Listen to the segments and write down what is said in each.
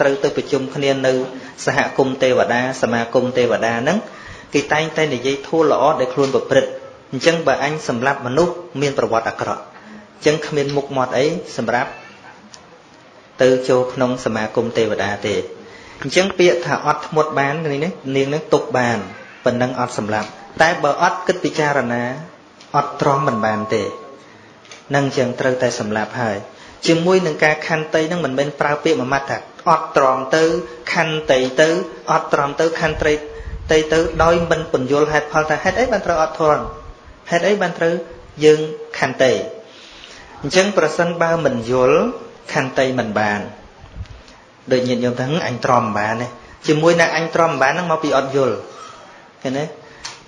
ត្រូវទៅប្រជុំគ្នានៅសហគមន៍ទេវតាសមាគមទេវតាហ្នឹងគេតែងតែនិយាយធូរល្អដែលខ្លួនប្រព្រឹត្តអញ្ចឹងបើអញសម្លាប់មនុស្សមានប្រវត្តិអាក្រក់អញ្ចឹងគ្មានមុខមាត់អីសម្រាប់ទៅចូលក្នុងសមាគមទេវតាទេអញ្ចឹងពាក្យថាអត់ធ្មត់បាននេះនាងនឹងទុកបានប៉ុណ្ណឹងអត់សម្លាប់តែបើអត់គិតពិចារណាអត់ទ្រាំមិនបានទេនឹងអញ្ចឹងត្រូវតែសម្លាប់ហើយ ជាមួយនឹងការខន្តីនឹងមិនមែនប្រើពាក្យមួយម៉ាត់ថាអត់ទ្រាំទៅខន្តីទៅអត់ទ្រាំទៅខន្តីទៅទៅដោយមិនពន្យល់ហេតុផលថាហេតុអីបានត្រូវអត់ទ្រាំហេតុអីបានត្រូវយើងខន្តីអញ្ចឹងប្រសិនបើមិនយល់ខន្តីមិនបានដូចញាតិញោមថាអញទ្រាំមិនបានទេជាមួយនឹងអញទ្រាំមិនបានហ្នឹងមកពីអត់យល់ឃើញទេ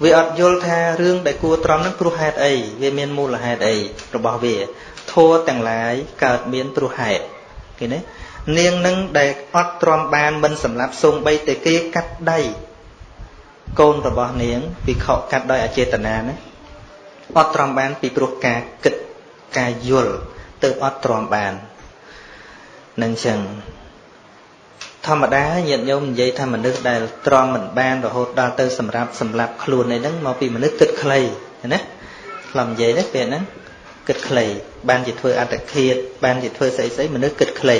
វាអត់យល់ថារឿងដែលគួរទ្រាំហ្នឹងព្រោះហេតុអីវាមានមូលហេតុអីរបស់វា ធัวទាំងឡាយកើតមានព្រោះហេតុឃើញទេនាងនឹងដែលអត់ទ្រាំបានមិនសម្លាប់សូម្បីតែគេកាត់ដៃកូនរបស់នាងវិខកាត់ដោយអចេតនាណាអត់ទ្រាំបានពីព្រោះការគិតការយល់ទៅអត់ទ្រាំបាននឹងចឹងធម្មតាញាតិញោមនិយាយថាមនុស្សដែលទ្រាំមិនបានរហូតដល់ទៅសម្រាប់សម្លាប់ខ្លួនឯហ្នឹងមកពីមនុស្សគិតខ្លីណាខ្លំនិយាយទេពេលហ្នឹង គិតខ្លីបានជាធ្វើអត្តឃាតបានជាធ្វើស្អីស្អីមនុស្សគិតខ្លី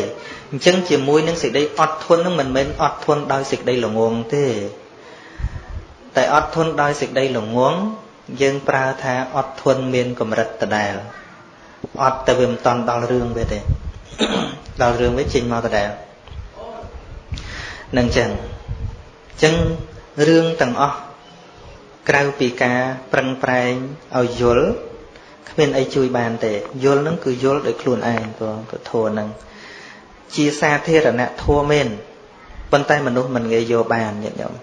អញ្ចឹងជាមួយនឹងសេចក្តីអត់ធន់នឹងមិនមែនអត់ធន់ដោយសេចក្តីល្ងងទេតែអត់ធន់ដោយសេចក្តីល្ងងយើងប្រើថាអត់ធន់មានកម្រិតដដែលអត់តែវាមិនតន់ដល់រឿងវាទេដល់រឿងវាចេញមកដដែលនឹងចឹងចឹងរឿងទាំងអស់ក្រៅពីការប្រឹងប្រែងឲ្យយល់ គ្មានអីជួយបានទេយល់នឹងគឺយល់ដោយខ្លួនឯងព្រោះពធនឹងជាសាធារណៈធัวមែនប៉ុន្តែមនុស្សមិនងាយយកបានញាតិញោម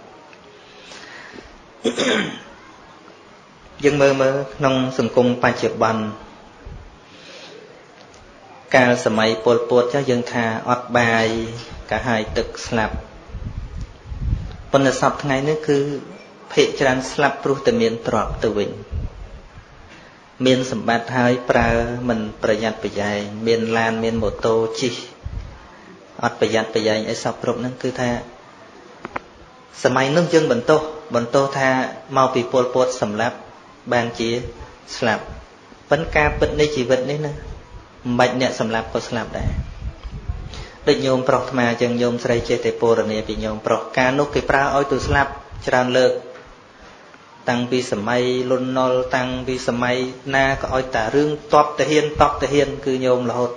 យើងមើលមើលក្នុងសង្គមបច្ចុប្បន្នកាលសម័យពលពតចាស់យើងថាអត់បាយ កាហាយទឹកស្លាប់ប៉ុន្តែសពថ្ងៃនេះគឺភិកច្រើនស្លាប់ព្រោះតែមានទ្រព្យទៅវិញ មានសម្បត្តិហើយប្រើមិនប្រយ័ត្នប្រយែងមានឡានមានម៉ូតូជិះអត់ប្រយ័ត្នប្រយែងអីសពគ្រប់ហ្នឹងគឺថាសម័យនោះយើងបន្ទោសបន្ទោសថាមកពីពលពតសម្លាប់បានជាស្លាប់ប៉ុន្តែការពិតនៃជីវិតនេះណាមិនបាច់អ្នកសម្លាប់ក៏ស្លាប់ដែរដូចញោមប្រុសថ្មអញ្ចឹងញោមស្រីចេះតែពរនាពីញោមប្រុសការនោះគេប្រើឲ្យទៅស្លាប់ច្រើនលើក តាំងពីសម័យលន់ណុលតាំងពីសម័យណាក៏ឲ្យតារឿងតបតាហ៊ានតបតាហ៊ាន គឺញោមរហូត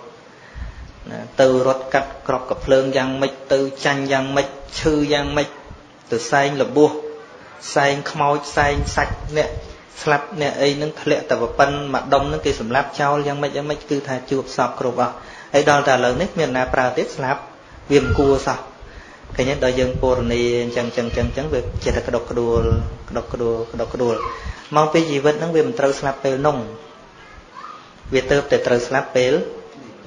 ណាទៅរត់កាត់ក្របកភ្លើងយ៉ាងម៉េចទៅចាញ់យ៉ាងម៉េចឈឺយ៉ាងម៉េចទៅសែងលបោះសែងខ្មោចសែងសាច់អ្នកស្លាប់អ្នកអីនឹងធ្លាក់តែប៉ុណ្មួយដុំនឹងគេសម្លាប់ចោលយ៉ាងម៉េចយ៉ាងម៉េចគឺថាជួបសពគ្រប់អស់ហើយដល់តែឥឡូវនេះគ្មានណាប្រើទៀតស្លាប់វាមិនគួរសោះ ឃើញទេដល់យើងពរនីអញ្ចឹងអញ្ចឹងអញ្ចឹងវាចិត្តតែក្តុកក្តួលក្តុកក្តួលក្តុកក្តួលមកពីជីវិតហ្នឹងវាមិនត្រូវស្លាប់ពេលនោះវាទៅតែត្រូវស្លាប់ពេល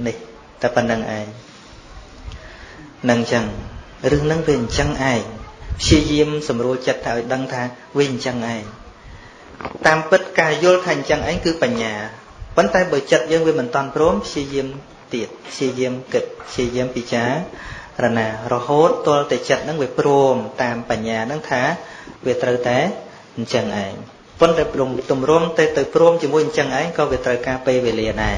នេះតែប៉ុណ្្នឹងឯងនឹងអញ្ចឹងរឿងហ្នឹងវាអញ្ចឹងឯងព្យាយាមសម្រួលចិត្តថាឲ្យដឹងថាវាអញ្ចឹងឯងតាមពិតការយល់ថាអញ្ចឹងឯងគឺបញ្ញាប៉ុន្តែបើចិត្តយើងវាមិនតន់ព្រមព្យាយាមទៀតព្យាយាមគិតព្យាយាមពិចារ ណារហូតទល់តែចិត្តនឹងវាព្រមតាមបញ្ញានឹងថាវាត្រូវតែអញ្ចឹងឯងប៉ុន្តែព្រមទម្រាំទៅទៅព្រមជាមួយអញ្ចឹងឯងក៏វាត្រូវការពេលវេលាដែរ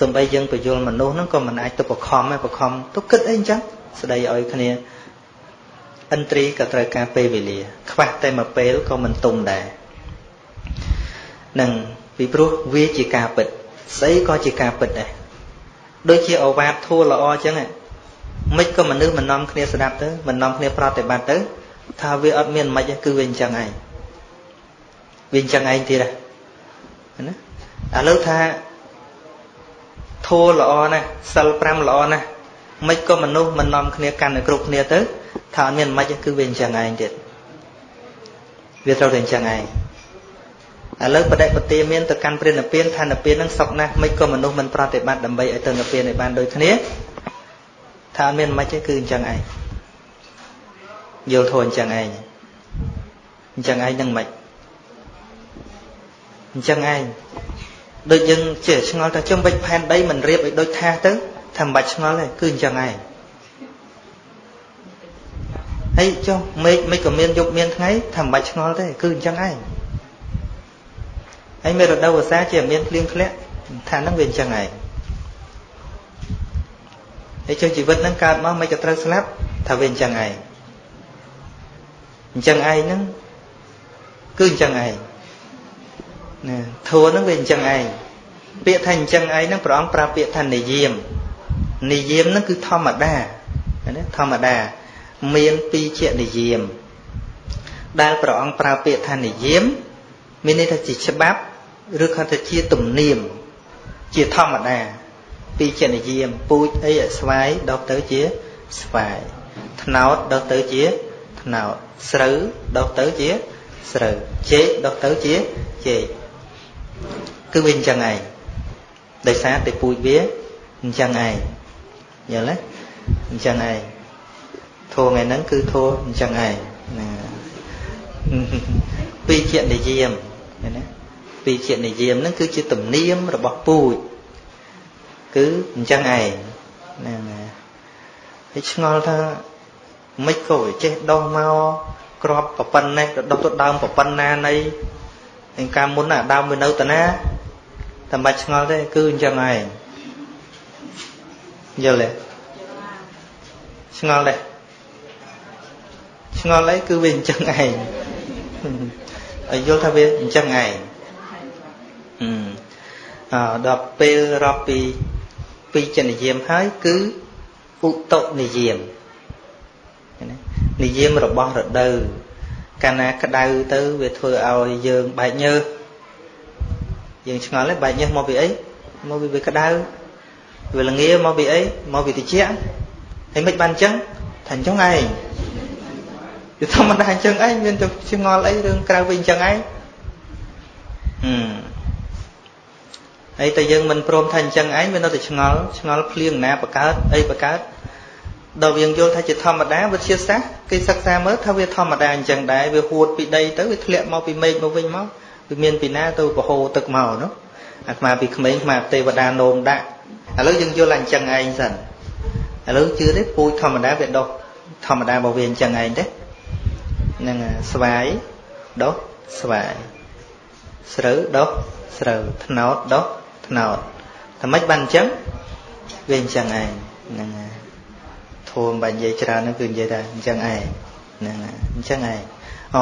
សំបីយើងបញ្យលមនុស្សហ្នឹងក៏មិនអាចទៅបខំទេបខំទៅគិតអីអញ្ចឹងស្ដីឲ្យគ្នាឥន្ទ្រីក៏ត្រូវការពេលវេលា ខ្វះតែមួយពេលក៏មិនទុំដែរនឹងពីព្រោះវាជាការពិតស្អីក៏ជាការពិតដែរដូចជាអវាទធัวល្អអញ្ចឹង មិនក៏មនុស្សមិននាំគ្នាស្ដាប់ទៅមិននាំគ្នាប្រតិបត្តិទៅ ថាវាអត់មានមិនគឺវាអញ្ចឹងឯងវាអញ្ចឹងឯងទៀតណាឥឡូវថាធัวល្អណាស់សិល5ល្អណាស់មិនក៏មនុស្សមិននាំគ្នាកាន់តែគ្រប់គ្នាទៅថាអត់មានមិនគឺវាអញ្ចឹងឯងទៀតវាត្រូវតែអញ្ចឹងឯងឥឡូវបដិបទាមានទៅកាន់ព្រះនិព្វានថានិព្វាននឹងសុខណាស់មិនក៏មនុស្សមិនប្រតិបត្តិដើម្បីឲ្យទៅនិព្វានឲ្យបានដូចគ្នា ថាអត់មានមិនទេគឺអញ្ចឹងឯងយល់ធូរអញ្ចឹងឯងអញ្ចឹងឯងនឹងមិនអញ្ចឹងឯងដូចយើងចេះឆ្ងល់ថាចំបិចផែនដីមិនរៀបឲ្យដូចថាទៅថាមិនបាច់ឆ្ងល់ទេគឺអញ្ចឹងឯងហើយចុះមេឃមិនក៏មានយប់មានថ្ងៃថាមិនបាច់ឆ្ងល់ទេគឺអញ្ចឹងឯងហើយមេរដូវវស្សាជាមានភ្លៀងធ្លាក់ថាហ្នឹងវាអញ្ចឹងឯង ហើយចុះជីវិតហ្នឹងកើតមកមិនក៏ត្រូវស្លាប់ថាវាអញ្ចឹងឯងអញ្ចឹងឯងហ្នឹងគឺអញ្ចឹងឯងណាធัวហ្នឹងវាអញ្ចឹងឯងពាក្យថាអញ្ចឹងឯងហ្នឹងព្រះអង្គប្រើពាក្យថានិយាមនិយាមហ្នឹងគឺធម្មតាណាធម្មតា មានពីរជានិយាម ដែលព្រះអង្គប្រើពាក្យថានិយាម មានន័យថាជាច្បាប់ឬក៏ថាជាទំនៀមជាធម្មតា ពីជានិយាមពូជអីស្វាយដុះទៅជាស្វាយថ្នោតដុះទៅជាថ្នោតស្រូវដុះទៅជាស្រូវចេកដុះទៅជាចេកគឺវាអញ្ចឹងឯងដោយសារតែពូជវាអញ្ចឹងឯងយល់ទេអញ្ចឹងឯងធម៌ថ្ងៃហ្នឹងគឺធម៌អញ្ចឹងឯងណាពីជានិយាមណាពីជានិយាមហ្នឹងគឺជាទំនៀមរបស់ពូជ គឺអញ្ចឹងឯងណាណាហើយឆ្ងល់ថាមិនក៏ចេះដោះមកក្របប្រប៉ុណ្ណេះទៅដោះទៅដើមប្រប៉ុណ្ណានៃឯកាលមុនអាដើមវានៅតាណាតែមិនឆ្ងល់ទេគឺអញ្ចឹងឯងយល់ទេឆ្ងល់ទេឆ្ងល់អីគឺវាអញ្ចឹងឯងឲ្យយល់ថាវាអញ្ចឹងឯងអឺដល់ពេលរាប់ពី ពីចនិយាមហើយគឺឧតុនិយាមនិយាមរបស់រដូវកាលណាក្តៅទៅវាធ្វើឲ្យយើងបែកញើសយើងឆ្ងល់ទេបែកញើសមកពីអីមកពីវាក្តៅវាល្ងាមកពីអីមកពីត្រជាក់ហើយមិនបានអញ្ចឹងថាអញ្ចឹងឯងវាធម្មតាអញ្ចឹងឯងមានទៅឆ្ងល់អីរឿងក្រៅវិញអញ្ចឹងឯងហឹម ហើយតែយើងមិនព្រមថាអញ្ចឹងឯងវានៅតែឆ្ងល់ឆ្ងល់ភ្លៀងណាបកើតអីបកើតដល់យើងយល់ថាជាធម្មតាវិទ្យាសាស្ត្រគេសិក្សាមើលថាវាធម្មតាអញ្ចឹងដែរវាហួតពីដីទៅវាធ្លាក់មកពីមេឃមកវិញមកវាមានពីណាទៅបហូរទឹកមកនោះអាត្មាពីក្មេងអាត្មាទេវតានោមដាក់ឥឡូវយើងយល់ថាអញ្ចឹងឯងសិនឥឡូវជឿទេពូជធម្មតាវាដុះធម្មតារបស់វាអញ្ចឹងឯងទេហ្នឹងស្វាយដុះស្វាយស្រូវដុះស្រូវត្នោតដុះ ត្នោតតែមិនបានអញ្ចឹងវាអញ្ចឹងឯងហ្នឹងហើយធម៌បើនិយាយច្រើនហ្នឹងគឺនិយាយថាអញ្ចឹងឯងហ្នឹងហើយអញ្ចឹងឯងអ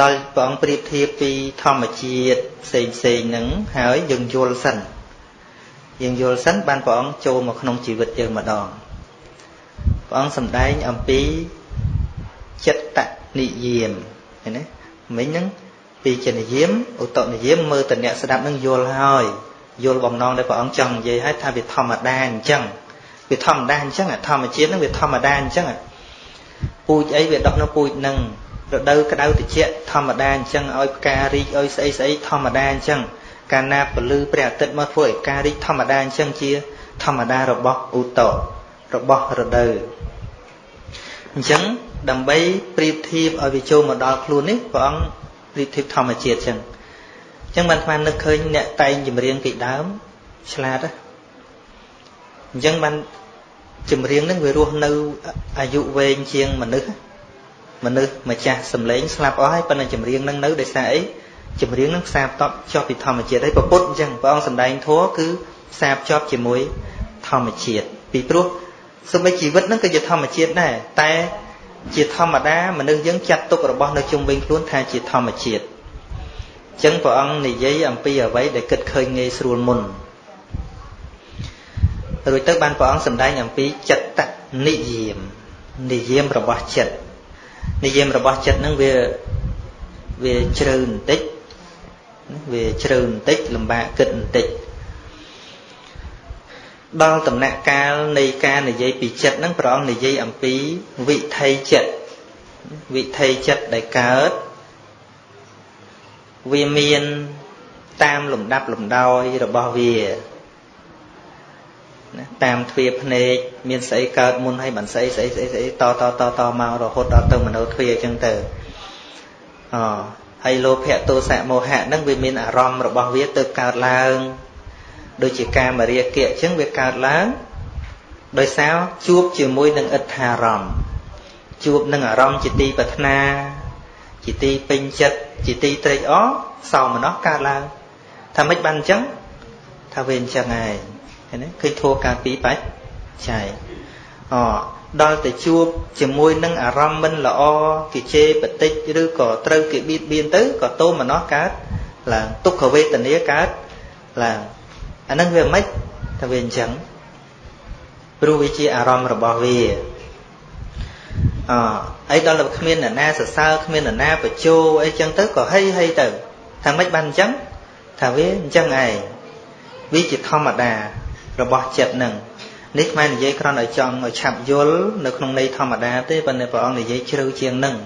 ដល់ព្រះអង្គប្រៀបធៀបពីធម្មជាតិផ្សេងផ្សេងហ្នឹងហើយយើងយល់សិនយើងយល់សិនបានព្រះអង្គចូលមកក្នុងជីវិតយើងម្ដងព្រះអង្គសម្ដែងអំពីចិត្តនិយាមឃើញទេមិញហ្នឹងពីចនិយាមឧតនិយាមមើលតអ្នកស្ដាប់នឹងយល់ហើយ យល់បំណងដែលព្រះអង្គចង់និយាយឲ្យថាវាធម្មតាអញ្ចឹងវាធម្មតាអញ្ចឹងធម្មជាតិហ្នឹងវាធម្មតាអញ្ចឹងពូជអីវាដុះនៅពូជហ្នឹងរដូវក្តៅត្រជាក់ធម្មតាអញ្ចឹងឲ្យផ្ការីកឲ្យស្អីស្អីធម្មតាអញ្ចឹងកាលណាពលឺព្រះអាទិត្យមកធ្វើឲ្យផ្ការីកធម្មតាអញ្ចឹងជា ធម្មតារបស់ឧតរបស់រដូវអញ្ចឹងដើម្បីប្រៀបធៀបឲ្យវាចូលមកដល់ខ្លួននេះព្រះអង្គប្រៀបធៀបធម្មជាតិអញ្ចឹងអញ្ចឹងបានស្មាននឹកឃើញអ្នកតែងចម្រៀងពីដើមឆ្លាតអញ្ចឹងបានចម្រៀងនឹងវារស់នៅអាយុវែងជាងមនុស្សមនុស្សម្ចាស់សម្លេងស្លាប់អស់ហើយប៉ុន្តែចម្រៀងនឹងនៅដោយសារអីចម្រៀងនឹងផ្សារភ្ជាប់ចុះពីធម្មជាតិហើយប្រពុតអញ្ចឹងព្រះអង្គសម្ដែងធម៌គឺផ្សារភ្ជាប់ជាមួយធម្មជាតិពីព្រោះសូម្បីជីវិតនឹងក៏ជាធម្មជាតិដែរតែជាធម្មតាមនុស្សយើងចាត់ទុករបស់នៅជុំវិញខ្លួនថាជាធម្មជាតិអញ្ចឹងព្រះអង្គនិយាយអំពីអ្វីដែលគិតឃើញងាយស្រួលមុនរួចទៅបានព្រះអង្គសម្ដែងអំពីចិត្តនិយាមនិយាមរបស់ចិត្តនិយាមរបស់ចិត្តហ្នឹងវាវាជ្រៅបន្តិចវាជ្រៅបន្តិចលំបាកគិតបន្តិចដល់ដំណាក់កាលនៃការនិយាយពីចិត្តហ្នឹងព្រះអង្គនិយាយអំពីវិថីចិត្តវិថីចិត្តដែលកើត វាមានតាមលំដាប់លំដោយរបស់វាណាតាមទ្វាភ្នែកមានស្អីកើតមុនហើយបានស្អីស្អីស្អីស្អីតតតតមករហូតដល់ទៅមโนទ្វាអញ្ចឹងទៅអហើយលោភៈទោសៈមោហៈហ្នឹងវាមានអារម្មណ៍របស់វាទៅកើតឡើងដូចជាកាមរាគៈអញ្ចឹងវាកើតឡើងដោយសារជួបជាមួយនឹងអិដ្ឋារម្មណ៍ជួបនឹងអារម្មណ៍ជាទីប្រាថ្នាជាទីពេញចិត្ត ជាទីត្រេកអរសោមនស្សកើតឡើងថាម៉េចបានអញ្ចឹងថាវាអញ្ចឹងហើយឃើញទេឃើញធัวការពីបច្ច័យអដល់ទៅជួបជាមួយនឹងអារម្មណ៍មិនល្អគេជេរបតិចឬក៏ត្រូវគេបៀតបៀនទៅក៏តោមនស្សកើតឡើងទុក្ខវេទនាកើតឡើងអានឹងវាមិនថាវាអញ្ចឹងព្រោះវាជាអារម្មណ៍របស់វា អអីដល់តែគ្មានអ្នកណាសរសើរគ្មានអ្នកណាបញ្ជោអីចឹងទៅក៏ហីហីទៅថាម៉េចបានអញ្ចឹងថាវាអញ្ចឹងឯងវាជាធម្មតារបស់ចិត្តនឹងនេះខ្មែរនិយាយគ្រាន់តែចង់ឲ្យឆាប់យល់នៅក្នុងន័យធម្មតាទេប៉ុន្តែព្រះអង្គនិយាយជ្រៅជាងនឹង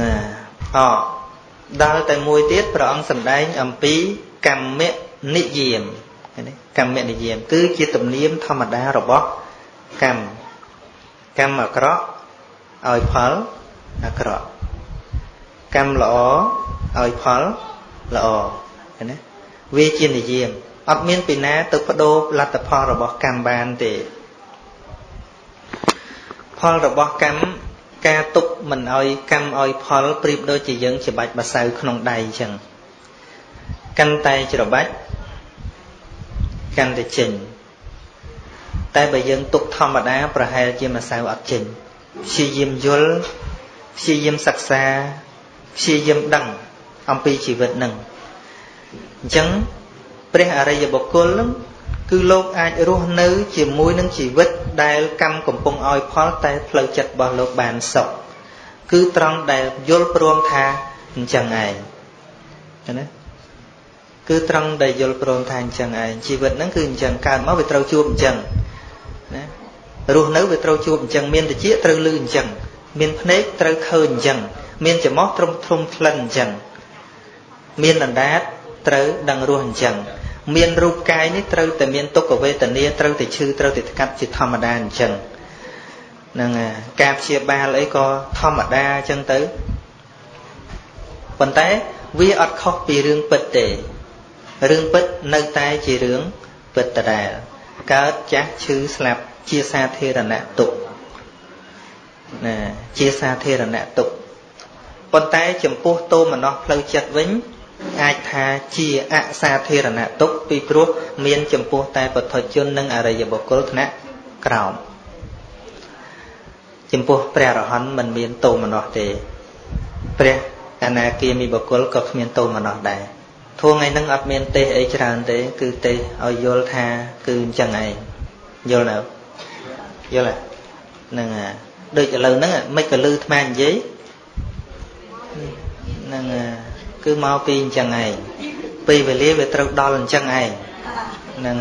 ណាអដល់តែមួយទៀតព្រះអង្គសម្ដែងអំពីកម្មនិយាមកម្មនិយាមគឺជាទំនៀមធម្មតារបស់កម្ម កម្មអាក្រក់ឲ្យផលអាក្រក់កម្មល្អឲ្យផលល្អឃើញទេវាជានិយាមអត់មានពីណាទៅបដូរលទ្ធផលរបស់កម្មបានទេ ផលរបស់កម្មការទុកមិនឲ្យកម្មឲ្យផលប្រៀបដូចជាយើងច្បាច់បសៅក្នុងដៃអញ្ចឹងកាន់តែច្របាច់កាន់តែចេញ តែបើយើងទុកធម្មតាប្រហែលជាម្សៅអត់ចេញព្យាយាមយល់ព្យាយាមសិក្សាព្យាយាមដឹងអំពីជីវិតនឹងអញ្ចឹងព្រះអរិយបុគ្គលនឹងគឺលោកអាចរស់នៅ ជាមួយនឹងជីវិតដែលកម្មកំពុងឲ្យផលតែផ្លូវចិត្តរបស់លោកបានសុខគឺត្រង់ដែលយល់ព្រមថាអញ្ចឹងឯងណាគឺត្រង់ដែលយល់ព្រមថាអញ្ចឹងឯងជីវិតហ្នឹងគឺអញ្ចឹងកើតមកវាត្រូវជួបអញ្ចឹងណា រស់នៅវាត្រូវជួបអញ្ចឹងមានតិចត្រូវលឺអញ្ចឹងមានភ្នែកត្រូវឃើញអញ្ចឹងមានច្រមុះត្រឹមធំក្លិនអញ្ចឹងមានអណ្ដាតត្រូវដឹងរស់អញ្ចឹងមានរូបកាយនេះត្រូវតែមានទុក្ខវេទនាត្រូវតែឈឺត្រូវតែថ្កាត់ជាធម្មតាអញ្ចឹងហ្នឹងការព្យាបាលអីក៏ធម្មតាអញ្ចឹងទៅប៉ុន្តែវាអត់ខុសពីរឿងពិតទេរឿងពិតនៅតែជារឿងពិតដដែលកើតចាស់ឈឺស្លាប់ ជាសាធារណៈទុក្ខណាជាសាធារណៈទុក្ខប៉ុន្តែចំពោះតោមនស្សផ្លូវចិត្តវិញ អាចថាជាអសាធារណៈទុកពីព្រោះមានចំពោះតែពុទ្ធជននិងអរិយបុគ្គលថ្នាក់ក្រោមចំពោះព្រះរហន្តមិនមានតោមនស្សទេ ព្រះអនាគាមីបុគ្គលក៏គ្មានតោមនស្សដែរធួងថ្ងៃហ្នឹងអត់មានទេសអីច្រើនទេ គឺទេសឲ្យយល់ថាគឺអញ្ចឹងឯងយល់នៅ យល់ហ្នឹងដូចឥឡូវហ្នឹងមិនក៏លឺថ្មនិយាយហ្នឹងគឺមកពីអញ្ចឹងឯងពេលវេលាវាត្រូវដល់អញ្ចឹងឯងហ្នឹង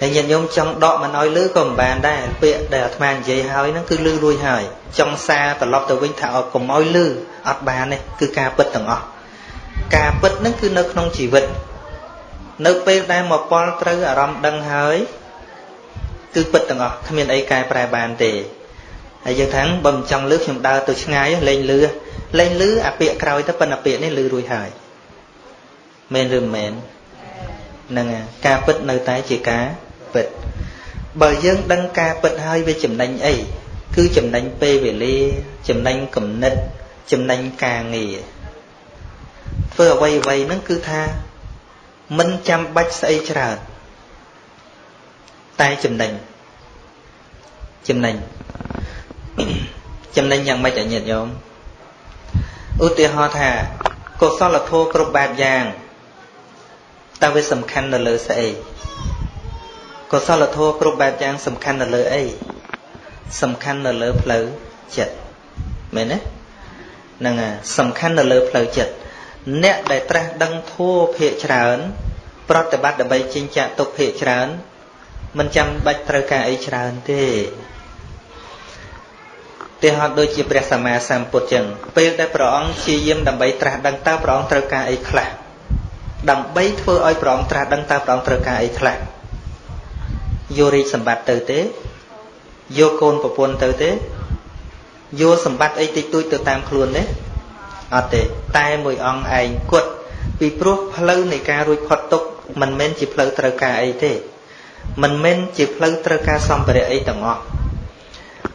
ហើយញាតិញោមចង់ដកមិនឲ្យលឺក៏មិនបានដែរពាក្យដែលអាត្មានិយាយហើយហ្នឹងគឺលឺរួចហើយចង់សារត្រឡប់ទៅវិញថាឲ្យកុំឲ្យលឺអត់បានទេគឺការពិតទាំងអស់ការពិតហ្នឹងគឺនៅក្នុងជីវិត នៅពេលដែលមកពលត្រូវអារម្មណ៍ដឹងហើយ គឺពិតទាំងអស់គ្មានអីកែប្រែបានទេហើយយើងថាបើមិនចង់លឺខ្ញុំដើរទៅឆ្ងាយលេងលឺលេងលឺអាពាកក្រោយទៅប៉ុន្តែពាកនេះលឺរួចហើយមែនឬមិនមែនហ្នឹងការពិតនៅតែជាការពិតបើយើងដឹងការពិតហើយវាចំណេញអីគឺចំណេញពេលវេលាចំណេញគំនិតចំណេញការងារធ្វើអ្វីអ្វីហ្នឹងគឺថាមិនចាំបាច់ស្អីច្រើន តែចំណេញចំណេញចំណេញយ៉ាងម៉េចអាញាតិញោមឧទាហរណ៍ថាកុសលធម៌គ្រប់បែបយ៉ាងតើវាសំខាន់នៅលើស្អីកុសលធម៌គ្រប់បែបយ៉ាងសំខាន់នៅលើអីសំខាន់នៅលើផ្លូវចិត្តមែនទេហ្នឹងហើយសំខាន់នៅលើផ្លូវចិត្តអ្នកដែលត្រាស់ដឹងធัวភាកច្រើន ប្រតិបត្តិដើម្បីចិញ្ចាក់ទុកភាកច្រើន មិនចាំបាច់ត្រូវការអីច្រើនទេទេហត់ដូចជាព្រះសម្មាសម្ពុទ្ធចឹងពេលដែលព្រះអង្គជាយាមដើម្បីត្រាស់ដឹងតើព្រះអង្គត្រូវការអីខ្លះដើម្បីធ្វើឲ្យព្រះអង្គត្រាស់ដឹងតើព្រះអង្គត្រូវការអីខ្លះយករាជសម្បត្តិទៅទេយកកូនប្រពន្ធទៅទេយកសម្បត្តិអីតិចតួចទៅតាមខ្លួនទេអត់ទេតែមួយអង្គឯងគត់ពីព្រោះផ្លូវនៃការរួចផុតទុកមិនមែនជាផ្លូវត្រូវការអីទេ មិនមែនជាផ្លូវត្រូវការសម្ភារៈអីទាំងអស់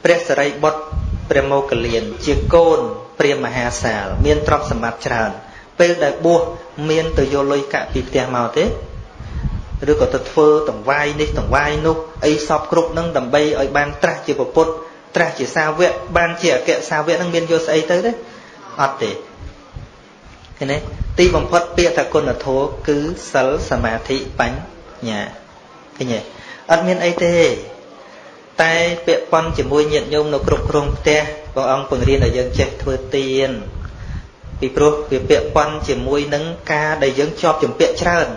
ព្រះសរិបុត្រព្រះមោគលាន ជាកូនព្រះមហាសាល មានទ្រព្យសម្បត្តិច្រើន ពេលដែលបួសមានទៅយកលុយកាក់ពីផ្ទះមកទេឬក៏ទៅធ្វើតង្វាយនេះតង្វាយនោះអីសពគ្រប់នឹងដើម្បីឲ្យបានត្រាស់ជាពុទ្ធត្រាស់ជាសាវកបានជាអគ្គសាវកនឹងមានយកស្អីទៅទេអត់ទេឃើញទេទីបំផុតពាក្យថាគុណធម៌គឺសិលសមាធិបញ្ញា ឃើញទេអត់មានអីទេ តែពាក់ព័ន្ធជាមួយញាតិញោមនៅគ្រប់គ្រងផ្ទះព្រះអង្គពង្រៀនឲ្យយើងចេះធ្វើទានពីព្រោះវាពាក់ព័ន្ធជាមួយនឹងការដែលយើងជាប់ជំពាក់ច្រើន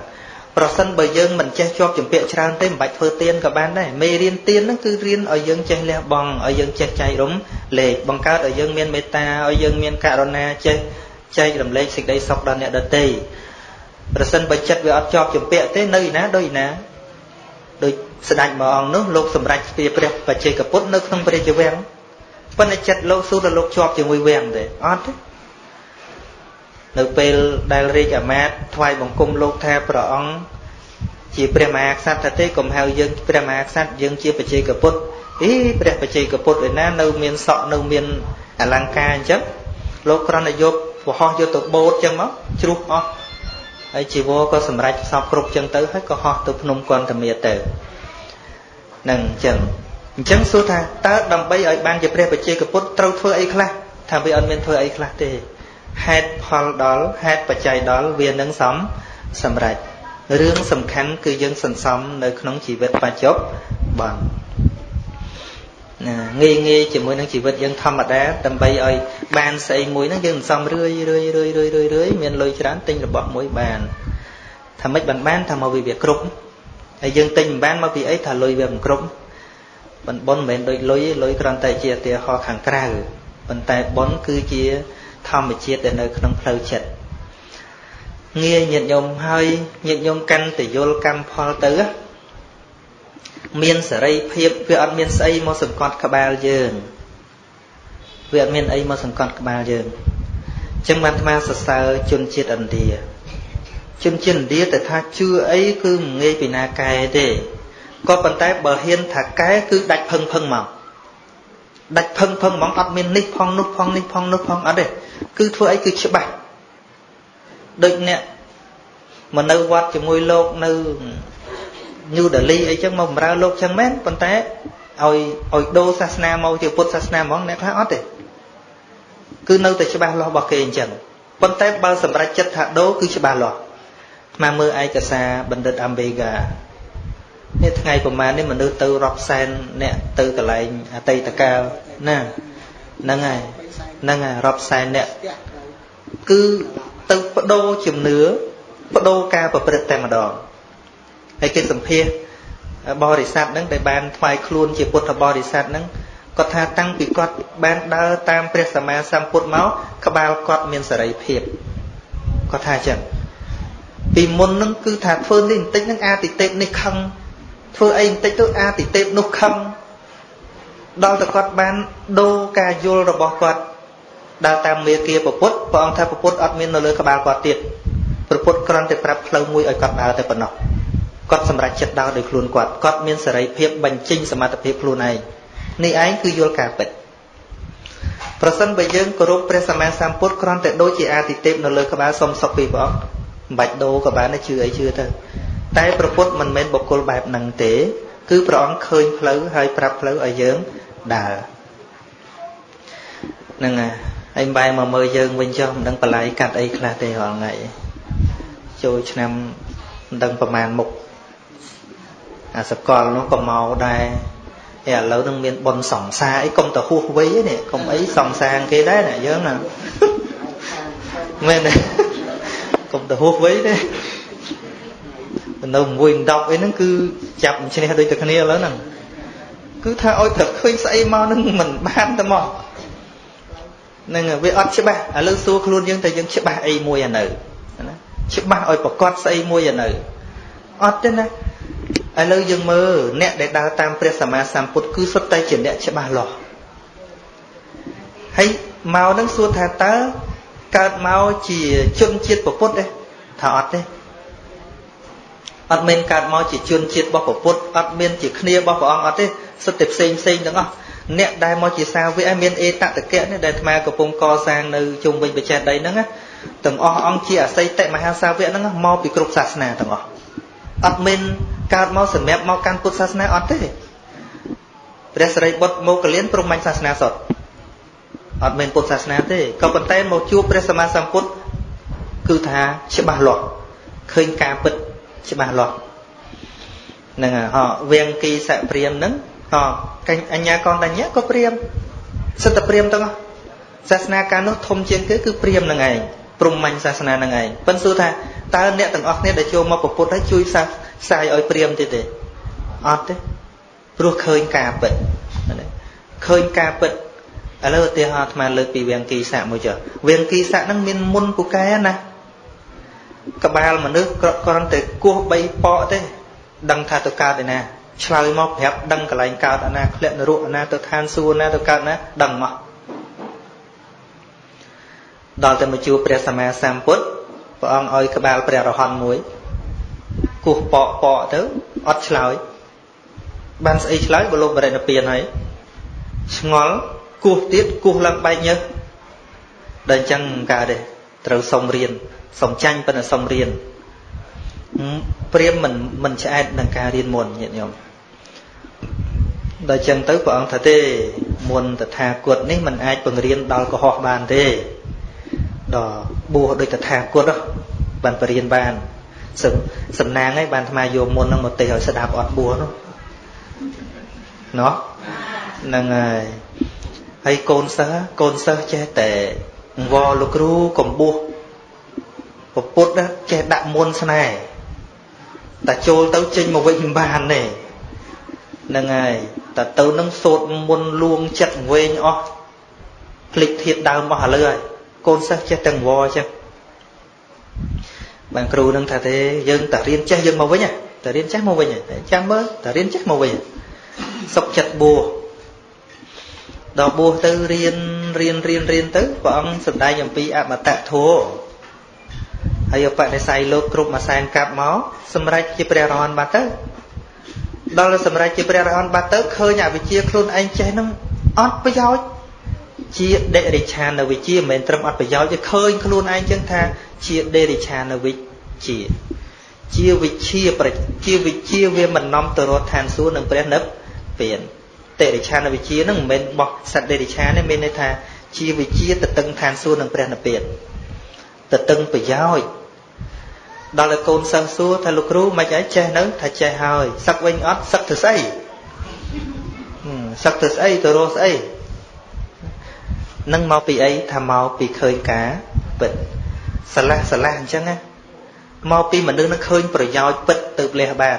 ប្រសិនបើយើងមិនចេះជាប់ជំពាក់ច្រើនទេមិនបាច់ធ្វើទានក៏បានដែរមេរៀនទានហ្នឹងគឺរៀនឲ្យយើងចេះលះបង់ឲ្យយើងចេះចែករំលែកបង្កើតឲ្យយើងមានមេត្តាឲ្យយើងមានករណាចេះចែករំលែកសេចក្តីសុខដល់អ្នកដទៃប្រសិនបើចិត្តវាអត់ជាប់ជំពាក់ទេនៅឯណាដូចឯណា ដូចស្ដេចមួយអង្គនោះលោកសម្រេចស្ពាព្រះបច្ចេកពុទ្ធនៅក្នុងព្រះជាវាំងប៉ុន្តែចិត្តលោកស៊ូទៅលោកជាប់ជាមួយវាំងទេអត់ទេនៅពេលដែលរាជអាមាត្យថ្វាយបង្គំលោកថាព្រះអង្គជាព្រះមហាក្សត្រថាទេកុំហៅយើងព្រះមហាក្សត្រយើងជាបច្ចេកពុទ្ធអីព្រះបច្ចេកពុទ្ធឯណានៅមានសក់នៅមានអលង្ការអញ្ចឹងលោកគ្រាន់តែយកវហោះយកទៅបូតអញ្ចឹងមកជ្រុះអស់ ហើយជីវរក៏សម្រេចសពគ្រប់អញ្ចឹងទៅហើយក៏ហោះទៅភ្នំកន្តមាទៅនឹងអញ្ចឹងអញ្ចឹងសួរថាតើដើម្បីឲ្យបានជាព្រះបច្ចេកពុទ្ធត្រូវធ្វើអីខ្លះថាវាអត់មានធ្វើអីខ្លះទេហេតុផលដល់ហេតុបច្ច័យដល់វានឹងសំសម្រេចរឿងសំខាន់គឺយើងសន្សំនៅក្នុងជីវិតបច្ចុប្បន្នណា ងាយងាយជាមួយនឹងជីវិតយើងធម្មតាដើម្បីឲ្យបានស្អីមួយហ្នឹងយើងសន្សំរឿយរឿយរឿយរឿយរឿយរឿយមានលុយច្រើនទិញរបស់មួយបានថាម៉េចបានបានថាមកវាវាគ្រប់ហើយយើងទិញមិនបានមកពីអីថាលុយវាមិនគ្រប់ប៉ុន្តែប៉ុនមិនមែនដូចលុយលុយគ្រាន់តែជាឧទាហរណ៍ខាងក្រៅប៉ុន្តែប៉ុនគឺជាធម្មជាតិដែលនៅក្នុងផ្លូវចិត្តងាយញាតិញោមហើយញាតិញោមកាន់តែយល់កម្មផលទៅ មានសេរីភាពវាអត់មានស្អីមកសង្កត់ក្បាលយើងវាអត់មានអីមកសង្កត់ក្បាលយើងអញ្ចឹងបានអាត្មាសរសើរជនជាតិឥណ្ឌាជនជាតិឥណ្ឌាតែថាជឿអីគឺមិនងាយពីណាកែទេក៏ប៉ុន្តែបើហ៊ានថាកែគឺដាច់ផឹងផឹងមកដាច់ផឹងផឹងហ្មងអត់មាននេះផងនោះផងនេះផងនោះផងអត់ទេគឺធ្វើអីគឺច្បាស់ដូចអ្នកមកនៅវត្តជាមួយលោកនៅ ញូដេលីអីចឹងមកបម្រើលោកចឹងមែនប៉ុន្តែឲ្យឲ្យដូរសាសនាមកជាពុទ្ធសាសនាហ្មងអ្នកខ្លះអត់ទេគឺនៅតែច្បាស់លាស់របស់គេអញ្ចឹងប៉ុន្តែបើសម្រេចចិត្តថាដូរគឺច្បាស់លាស់ស្មាមើលឯកសារបណ្ឌិតអាំបេហ្កានេះថ្ងៃប្រហែលនេះមនុស្សទៅរាប់សែនអ្នកទៅកន្លែងអតីតកាលណាហ្នឹងហើយហ្នឹងហើយរាប់សែនអ្នកគឺទៅបដូរជំនឿបដូរការប្រព្រឹត្តតែម្ដង ហើយគេសម្ភាសបរិស័ទហ្នឹងដែលបានថ្វាយខ្លួនជាពុទ្ធបរិស័ទហ្នឹងគាត់ថាតាំងពីគាត់បានដើរតាមព្រះសម្មាសម្ពុទ្ធមកក្បាលគាត់មានសេរីភាពគាត់ថាអញ្ចឹងពីមុនហ្នឹងគឺថាធ្វើនេះបន្តិចហ្នឹងអាទិទេពនេះខឹងធ្វើអីបន្តិចទៅអាទិទេពនោះខឹងដល់តែគាត់បានដូរការយល់របស់គាត់ដើរតាមមេគាពុទ្ធព្រះអង្គថាពុទ្ធអត់មាននៅលើក្បាលគាត់ទៀតព្រះពុទ្ធគ្រាន់តែប្រាប់ផ្លូវមួយឲ្យគាត់ដើរតែប៉ុណ្ណោះ គាត់សម្រេចចិត្តដើរដោយខ្លួនគាត់គាត់មានសេរីភាពបញ្ចេញសមត្ថភាពខ្លួនឯងនេះឯងគឺយល់ការពិតប្រសិនបើយើងគោរពព្រះសម្មាសម្ពុទ្ធគ្រាន់តែដូចជាអាទិទេពនៅលើក្បាលសុំសុខពីព្រះអង្គមិនបាច់ដូរក៏បានជឿអីជឿទៅតែព្រះពុទ្ធមិនមែនបុគ្គលបែបហ្នឹងទេ គឺព្រះអង្គឃើញផ្លូវហើយប្រាប់ផ្លូវឲ្យយើងដើរហ្នឹងហើយបែរមកមើលយើងវិញចុះមិនដឹងបលាយកាត់អីខ្លះទេរាល់ថ្ងៃចូលឆ្នាំមិនដឹងប្រមាណមុខ អាសកលនោះក៏មកដែរឯឥឡូវនឹងមានប៉ុនសង្សារអីកុំទៅហួសវ័យនេះកុំអីសង្សារគេដែរណាយើងណាមែនទេកុំទៅហួសវ័យទេនៅមួយ10អីហ្នឹងគឺចាប់ឈ្នះដូចតែគ្នាឥឡូវហ្នឹងគឺថាឲ្យត្រូវឃើញស្អីមកហ្នឹងមិនបានតែមកនឹងវាអត់ច្បាស់ឥឡូវសួរខ្លួនយើងតែយើងច្បាស់អីមួយអានៅណាច្បាស់ឲ្យប្រកាសស្អីមួយអានៅអត់ទេណា ឥឡូវយើងមើលអ្នកដែលដើរតាមព្រះសម្មាសម្ពុទ្ធគឺសុទ្ធតែជាអ្នកច្បាស់លាស់ហើយមកនឹងសួរថាតើកើតមកជាជនជាតិពុទ្ធទេថាអត់ទេអត់មានកើតមកជាជនជាតិរបស់ពុទ្ធអត់មានជាគ្នារបស់ព្រះអង្គអត់ទេសុទ្ធតែផ្សេងផ្សេងទាំងអស់អ្នកដែលមកជាសាវកឲ្យមានអេតតកៈនេះដែលអាត្មាកំពុងកសាងនៅជុំវិញបច្ចេកដីហ្នឹងណាទាំងអស់អង្គជាអស័យតិមហាសាវកហ្នឹងមកពីគ្រប់សាសនាទាំងអស់អត់មាន កើតមកសម្រាប់មកកាន់ពុទ្ធសាសនាអត់ទេព្រះសរិបុត្រមកកលៀនព្រមញ្ញសាសនាសុទ្ធអត់មានពុទ្ធសាសនាទេក៏ប៉ុន្តែមកជួបព្រះសម្មាសម្ពុទ្ធគឺថាច្បាស់លាស់ឃើញការពិតច្បាស់លាស់ហ្នឹងហ៎វៀងគីសព្រាមហ្នឹងហ៎កអញ្ញាកនតញ្ញៈក៏ព្រាមសិទ្ធិព្រាមទាំងអស់សាសនាកាលនោះធំជាងគេគឺព្រាមហ្នឹងឯងព្រំមាញ់សាសនាហ្នឹងឯងប៉ិនសួរថាតើអ្នកទាំងអស់គ្នាដែលចូលមកប្រពុតហើយជួយផ្សះ ផ្សាយឲ្យព្រាមទៀតទេអត់ទេព្រោះឃើញការពិតឃើញការពិតឥឡូវឧទាហរណ៍អាត្មាលើកពីវៀងគីស័កមួយចុះវៀងគីស័កហ្នឹងមានមុនពូកែណាក្បាលមនុស្សគ្រាន់តែគោះ3ប៉កទេដឹងថាទៅកើតឯណាឆ្លើយមកប្រាប់ដឹងកន្លែងកើតអាណាធ្លាក់នរកអាណាទៅឋានសួគ៌ណាទៅកើតណាដឹងមកដល់តែមកជួបព្រះសម្មាសម្ពុទ្ធព្រះអង្គឲ្យក្បាលព្រះរហន្តមួយ គោះប៉កប៉កទៅអត់ឆ្លើយបានស្អីឆ្លើយបលោកបរិណពៀនហើយឆ្ងល់គោះទៀតគោះឡើងបែកញើសដល់អញ្ចឹងកើតទេត្រូវសុំរៀនសុំចាញ់ប៉ុន្តែសុំរៀនព្រាមមិនមិនឆ្អែតនឹងការរៀនមុនញាតិញោមដល់អញ្ចឹងទៅព្រះអង្គថាទេមុនតថាគតនេះมันអាចបង្រៀនដល់កុហកបានទេដល់បួសដូចតថាគតបានបរៀនបាន សំសំណាងឯងបានអាត្មាយកមុននឹងមកទេឲ្យស្ដាប់អត់បួសនោះណោះហ្នឹងហើយហើយកូនសិស្សកូនសិស្សចេះតែអង្វរលោកគ្រូកំបុះពពុទ្ធចេះដាក់មុនស្នេហ៍តែចូលទៅចេញមកវិញមិនបានទេហ្នឹងហើយតែទៅនឹងសូត្រមុនលួងចិត្តវែងអស់ភ្លេចធៀបដើមអស់ឥឡូវហើយកូនសិស្សចេះតែអង្វរចឹង បានគ្រូនឹងថាទេយើងតែរៀនចេះយើងមកវិញតែរៀនចេះមកវិញចាំមើលតែរៀនចេះមកវិញសុខចិត្តបួសដល់បួសទៅរៀនរៀនរៀនរៀនទៅព្រះអង្គសម្ដែងអំពីអមតៈធម៌ហើយបដិស័យលោកគ្រប់មួយសែនកាប់មកសម្រេចជាព្រះរហន្តបាត់ទៅដល់សម្រេចជាព្រះរហន្តបាត់ទៅឃើញអវិជ្ជាខ្លួនឯងចេះនឹងអត់ប្រយោជន៍ ជាដេរិឆានវិជ្ជាមិនមែនត្រឹមអត់ប្រយោជន៍ទេឃើញខ្លួនឯងចឹងថា ជាដេរិឆានវិជ្ជាជាវិជ្ជាជាវិជ្ជាវាមិននាំទៅរត់ឋានសួគ៌នឹងព្រះនិព្វានតិរិឆានវិជ្ជានឹងមិនមែនបោះសត្វតិរិឆានទេមានន័យថាជាវិជ្ជាទៅតឹងឋានសួគ៌នឹងព្រះនិព្វានទៅតឹងប្រយោជន៍ដល់ឲ្យកូនសិស្សសួរថាលោកគ្រូមិនអីចេះនៅថាចេះហើយសឹកវិញអត់សឹកទៅស្អីសឹកទៅស្អីទៅរស់ស្អី នឹងមកពីអីថាមកពីឃើញការពិតស្រឡះស្រឡះអញ្ចឹងណាមកពីមនុស្សនឹងឃើញប្រយោជន៍ពិតទៅលះបាន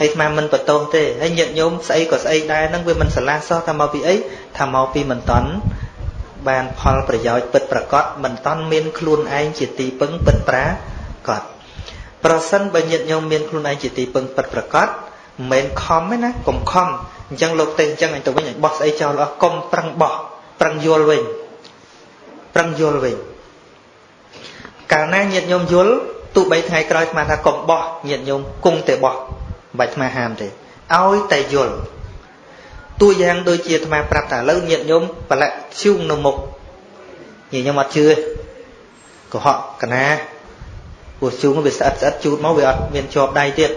ហើយស្មានមិនបន្ទោសទេហើយញាតិញោមស្អីក៏ស្អីដែរហ្នឹងវាមិនស្រឡះសោះថាមកពីអីថាមកពីមិនតន់បានផលប្រយោជន៍ពិតប្រកបមិនតន់មានខ្លួនឯងជាទីពឹងពិតប្រាកដប្រសិនបើញាតិញោមមានខ្លួនឯងជាទីពឹងពិតប្រកបមិនមែនខំទេណាកុំខំអញ្ចឹងលោកទេអញ្ចឹងអញទៅវិញបោះស្អីចោលអស់កុំប្រឹងបោះប្រឹងយល់វិញ ប្រឹងយល់វិញកាលណាញាតិញោមយល់ទោះបីថ្ងៃក្រោយស្មានថាកុំបោះញាតិញោមគង់តែបោះបាច់អាត្មាហាមទេឲ្យតែយល់តួយ៉ាងដូចជាអាត្មាប្រាប់ថាឥឡូវញាតិញោមប្រឡាក់ឈូងនៅមុខញាតិញោមអត់ជឿកុហកកណាពោះជូងវាស្អិតស្អិតជូតមកវាអត់មានជាប់ដៃទៀត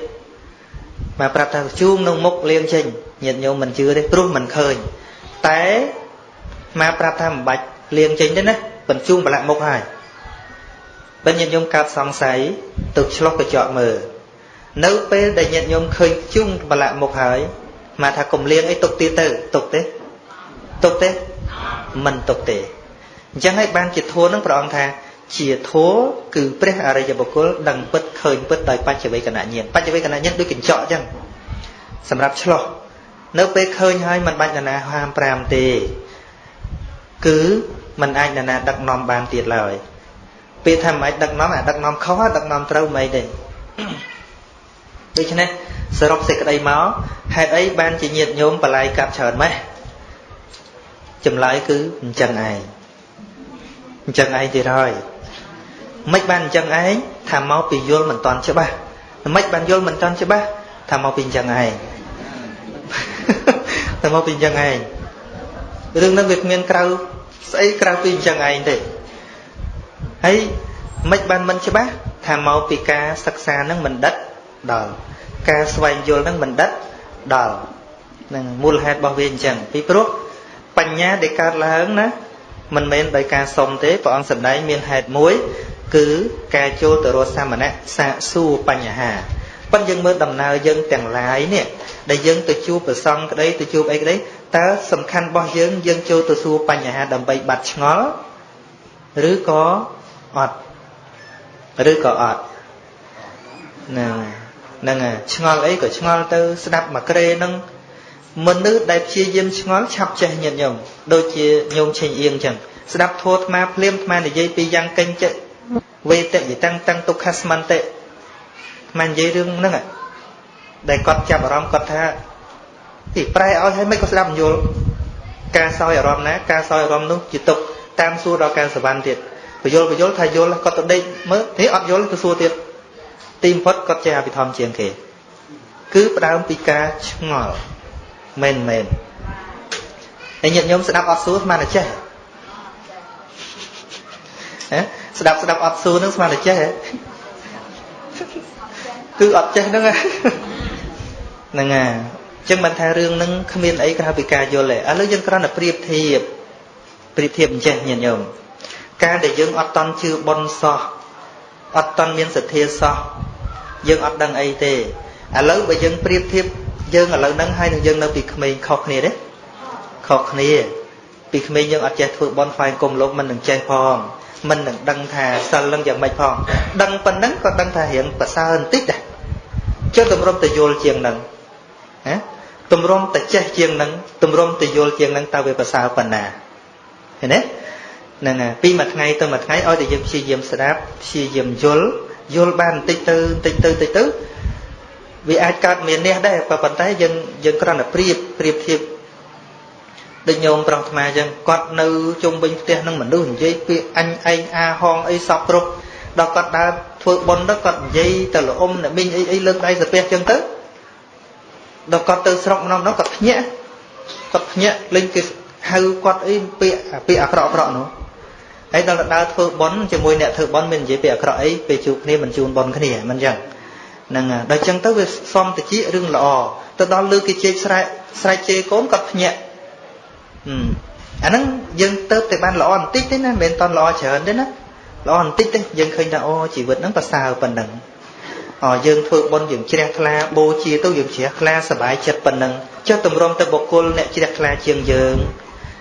មកប្រាប់ថាជូងនៅមុខលៀងចេញញាតិញោមមិនជឿទេព្រោះមិនឃើញតែមកប្រាប់ថាមិនបាច់លៀងចេញទេណា បញ្ជូងប្រឡាក់មុខហើយបើញាតិញោមកើតសង្ស័យទៅឆ្លោះកញ្ចក់មើលនៅពេលដែលញាតិញោមឃើញជុំប្រឡាក់មុខហើយមកថាកុំលៀងអីទុកទៀតទៅទុកទេទុកទេមិនទុកទេអញ្ចឹងហើយបានជាធัวនឹងព្រះអង្គថាជាធัวគឺព្រះអរិយបុគ្គលដឹងពិតឃើញពិតដោយបច្ចវេកណញ្ញាណបច្ចវេកណញ្ញាណដូចកញ្ចក់អញ្ចឹងសម្រាប់ឆ្លោះនៅពេលឃើញហើយមិនបាច់នរណាហាម5ទេគឺ มันអាចនរណាដឹកនាំបានទៀតឡើយពេលថាមិនអាចដឹកនាំអាដឹកនាំខុសដឹកនាំត្រូវមិនអីទេដូច្នេះសរុបសេចក្តីមកហេតុអីបានជាញាតញោមបលាយកាប់ច្រើនម៉េះចម្លើយគឺអញ្ចឹងឯងអញ្ចឹងឯងទៀតហើយមិនបានអញ្ចឹងឯងថាមកពីយល់មិនតាន់ច្បាស់មិនបានយល់មិនតាន់ច្បាស់ថាមកពីអញ្ចឹងឯងថាមកពីអញ្ចឹងឯងរឿងហ្នឹងវាគ្មានក្រៅ ស្អីក្រៅពីអញ្ចឹងឯងទេហើយមិនបានមិនច្បាស់ថាមកពីការសិក្សាហ្នឹងមិនដិតដល់ការស្វែងយល់ហ្នឹងមិនដិតដល់នឹងមូលហេតុរបស់វាអញ្ចឹងពីព្រោះបញ្ញាដែលកើតឡើងណាមិនមែនដោយការសុំទេព្រះអង្គសម្ដែងមានហេតុមួយគឺការចូលទៅរកសាមណៈសាកសួរបញ្ហាប៉ុន្តែយើងមើលដំណើរយើងទាំងឡាយនេះដែលយើងទៅជួបប្រសងក្តីទៅជួបអីក្តី តើសំខាន់របស់យើងយើងចូលទៅសួរបញ្ហាដើម្បីបាត់ឆ្ងល់ឬក៏អត់ឬក៏អត់ហ្នឹងហ្នឹងឆ្ងល់អីក៏ឆ្ងល់ទៅស្ដាប់មកក្រេនឹងមនុស្សដែលព្យាយាមឆ្ងល់ឆាប់ចេះញាតញោមដូចជាញោមឆេងអៀងចឹងស្ដាប់ធម៌អាភ្លាមអានិយាយពីយ៉ាងកេញចិត្តវេតយតាំងតាំងទុក្ខស្មន្តិអានិយាយរឿងហ្នឹងដែលគាត់ចាប់អារម្មណ៍គាត់ថា ទីប្រែឲ្យឲ្យមិនក៏ស្ដាប់យល់ការសោយអារម្មណ៍ណាការសោយអារម្មណ៍នោះជាទុកតាមសួរដល់ការសវណ្ណទៀតបយលបយលថាយល់គាត់ទៅដេកមើលទេអត់យល់ទៅសួរទៀតទីបំផុតគាត់ចេះអភិធម្មជាងគេ គឺផ្ដើមពីការឆ្ងល់មែនមែនហើយញាតិញោមស្ដាប់អត់សួរស្មានតែចេះហ៎ស្ដាប់ស្ដាប់អត់សួរនឹងស្មានតែចេះគឺអត់ចេះហ្នឹងហ្នឹងហើយអញ្ចឹងមិនថារឿងហ្នឹងគ្មានអីក្រៅពីការយល់ទេឥឡូវយើងគ្រាន់តែប្រៀបធៀបប្រៀបធៀបអញ្ចេះញាតិញោមការដែលយើងអត់តន់ជឿបុណ្យសោះអត់តន់មានសទ្ធាសោះយើងអត់ដឹងអីទេឥឡូវបើយើងប្រៀបធៀបយើងឥឡូវហ្នឹងហើយនឹងយើងនៅពីក្មេងខុសគ្នាទេខុសគ្នា ពីក្មេងយើងអត់ចេះធ្វើបន់ថ្វាយគុំលោកមិននឹងចេះផងមិននឹងដឹងថាសិលនឹងយ៉ាងម៉េចផងដឹងប៉ុណ្ណឹងក៏ដឹងថារៀងប្រសើរបន្តិចដែរចុះតម្រុំទៅយល់ជាងនឹងណា តម្រុំទៅចេះជាងនឹងតម្រុំទៅយល់ជាងនឹងតើវាប្រសើរប៉ុណ្ណាឃើញទេហ្នឹងហើយពីមួយថ្ងៃទៅមួយថ្ងៃឲ្យតែយើងព្យាយាមស្ដាប់ព្យាយាមយល់យល់បានបន្តិចទៅបន្តិចទៅបន្តិចទៅវាអាចកើតមាននេះដែរប៉ុន្តែយើងយើងគ្រាន់តែប្រៀបប្រៀបធៀបដូចញោមប្រុសថ្មអញ្ចឹងគាត់នៅជុំវិញផ្ទះនឹងមនុស្សនិយាយពាក្យអញឯងអាហងអីសពគ្រប់ដល់គាត់ដើរធ្វើបុណ្យទៅគាត់និយាយទៅលអុំអ្នកមីងអីអីលើកដៃសាពះអញ្ចឹងទៅ ដល់គាត់ទៅស្រុកម្ដងនោះគាត់ភ្ញាក់គាត់ភ្ញាក់លេងគេហៅគាត់អីពាក្យពាក្យអាក្រក់អាក្រក់នោះហើយដល់ដើរធ្វើបុណ្យជាមួយអ្នកធ្វើបុណ្យមាននិយាយពាក្យអាក្រក់អីពេលជួបគ្នាមិនជូនបុណ្យគ្នាមិនអញ្ចឹងហ្នឹងដល់អញ្ចឹងទៅវាសំតិចរឿងល្អទៅដល់លើគេជែកស្រែកស្រែកជេរកូនគាត់ភ្ញាក់អាហ្នឹងយើងទៅតែបានល្អបន្តិចទេណាមិនមែនតន់ល្អច្រើនទេណាល្អបន្តិចទេយើងឃើញថាអូជីវិតហ្នឹងប្រសើរប៉ុណ្ណឹងអ យើងធ្វើបុណ្យយើងជ្រះថ្លាបូជាទៅយើងជ្រះថ្លាសบายចិត្តប៉ុណ្ណឹងចុះទម្រាំទៅបុគ្គលអ្នកជ្រះថ្លាជាងយើង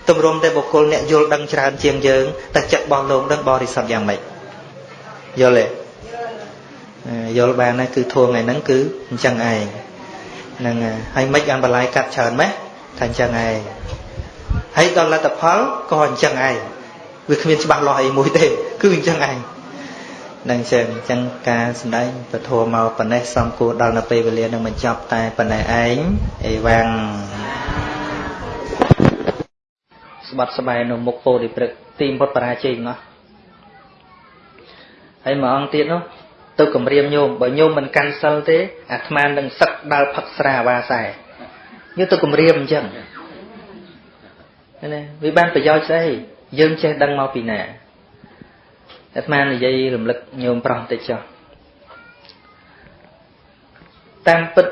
ទម្រាំទៅបុគ្គលអ្នកយល់ដឹងច្រើនជាងយើងតែចិត្តរបស់លោកនឹងបរិសុទ្ធយ៉ាងម៉េចយល់ទេយល់បានហើយគឺធួថ្ងៃហ្នឹងគឺអញ្ចឹងឯងហ្នឹងហើយមិនបានបន្លាយកាត់ច្រើនម៉េះថាអញ្ចឹងឯងហើយដល់លទ្ធផលក៏អញ្ចឹងឯងវាគ្មានច្បាស់លាស់អីមួយទេគឺអញ្ចឹងឯង នឹងចឹងអញ្ចឹងការសម្ដែងពធមកប៉ុណ្ណេះសំគួរដល់នៅពេលវេលានឹងបញ្ចប់តែប៉ុណ្ណេះឯងអីវ៉ាំងស្បាត់ស្បែនៅមុខពោធិព្រឹកទីមុតបរាជ័យងោះហើយមួយអង្គទៀតនោះទៅគម្រាមញោមបើញោមមិនកាន់សិលទេអាត្មានឹងសឹកដល់ផឹកស្រាវាសែញោមទៅគម្រាមអញ្ចឹងណាវាបានប្រយោជន៍ស្អីយើងចេះដឹងមកពីណា អាត្មានិយាយរំលឹកញោមប្រុសតិចចុះតាមពិត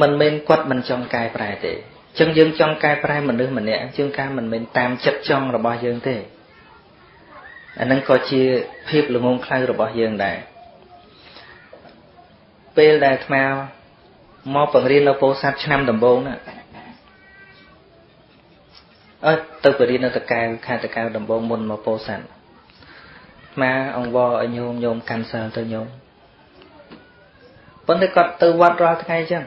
មិនមែនគាត់មិនចង់កែប្រែទេអញ្ចឹងយើងចង់កែប្រែមនុស្សម្នាក់ជាងការមិនមែនតាមចិត្តចង់របស់យើងទេអានឹងក៏ជាភាពល្ងងខ្លៅរបស់យើងដែរពេលដែលអាត្មាមកបង្រៀននៅពោធិ៍សាត់ឆ្នាំដំបូងណា អើទៅបរិញ្ញាតកែវខេត្តតកែវដំបងមុនមកពោធិ៍សាត់មកអង្វរឲ្យញោមញោមកាន់សិលទៅញោមប៉ុន្តែគាត់ទៅវត្តរាល់ថ្ងៃចឹង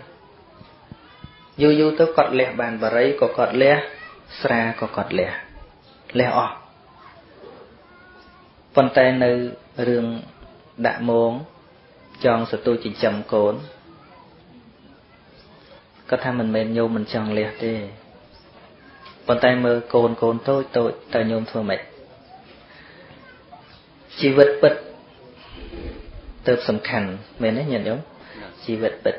យូរយូរទៅគាត់លះបានបរិយក៏គាត់លះស្រាក៏គាត់លះលះអស់ប៉ុន្តែនៅរឿងដាក់មងចង់សទូចិញ្ចឹមកូនគាត់ថាមិនមែនញោមមិនចង់លះទេ ប៉ុន្តែមើលកូនកូនតូចតូចតើញោមធ្វើម៉េចជីវិតពិតទៅសំខាន់មែនទេញាតិញោមជីវិតពិត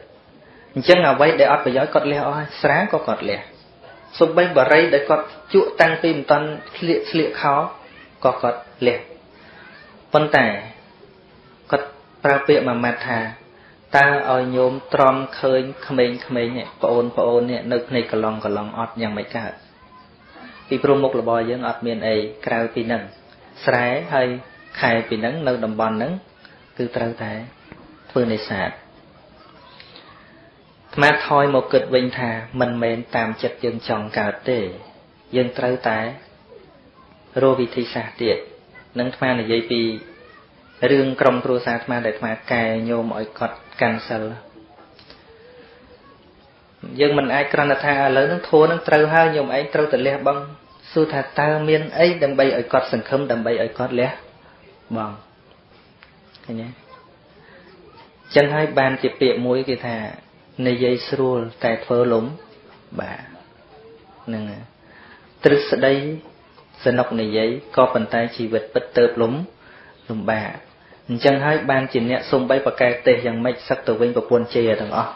អញ្ចឹងអ្វីដែលអត់ប្រយោជន៍គាត់លះអស់ហើយស្រាក៏គាត់លះសំបីបរិយដែលគាត់ជក់តាំងពីមិនតាន់ស្លៀកស្លៀកខោក៏គាត់លះប៉ុន្តែគាត់ប្រើពាក្យមួយម៉ាត់ថាតើឲ្យញោមទ្រាំឃើញក្មេងៗនេះប្អូនប្អូននេះនៅភ្នែកកឡងកឡងអត់យ៉ាងមិនកើត ពីព្រោះមុខរបរយើងអត់មានអីក្រៅពីនឹងស្រែហើយខែពីនឹងនៅតំបន់ហ្នឹងគឺត្រូវតែធ្វើនេសាទថ្មថយមកគិតវិញថាមិនមែនតាមចិត្តយើងចង់កើតទេ យើងត្រូវតែរកវិធីសាស្ត្រទៀតនឹងថ្មនិយាយពីរឿងក្រុមគ្រួសារថ្មដែលថ្មកែញោមឲ្យគាត់កាន់សិល យើងមិនអាចគ្រាន់តែថាឥឡូវនឹងធัวនឹងត្រូវហើយញោមឯងត្រូវតែលះបង់សួរថាតើមានអីដើម្បីឲ្យគាត់សង្ឃឹមដើម្បីឲ្យគាត់លះបង់ឃើញទេចឹងហើយបានជាពាក្យមួយគេថានិយាយស្រួលតែធ្វើលំបាទហ្នឹងទ្រឹស្ដីសនុកនិយាយក៏ប៉ុន្តែជីវិតពិតទៅលំលំបាកអញ្ចឹងហើយបានជាអ្នកសំបីប្រកែកទេសយ៉ាងម៉េចសឹកទៅវិញប្រពន្ធជេរទាំងអស់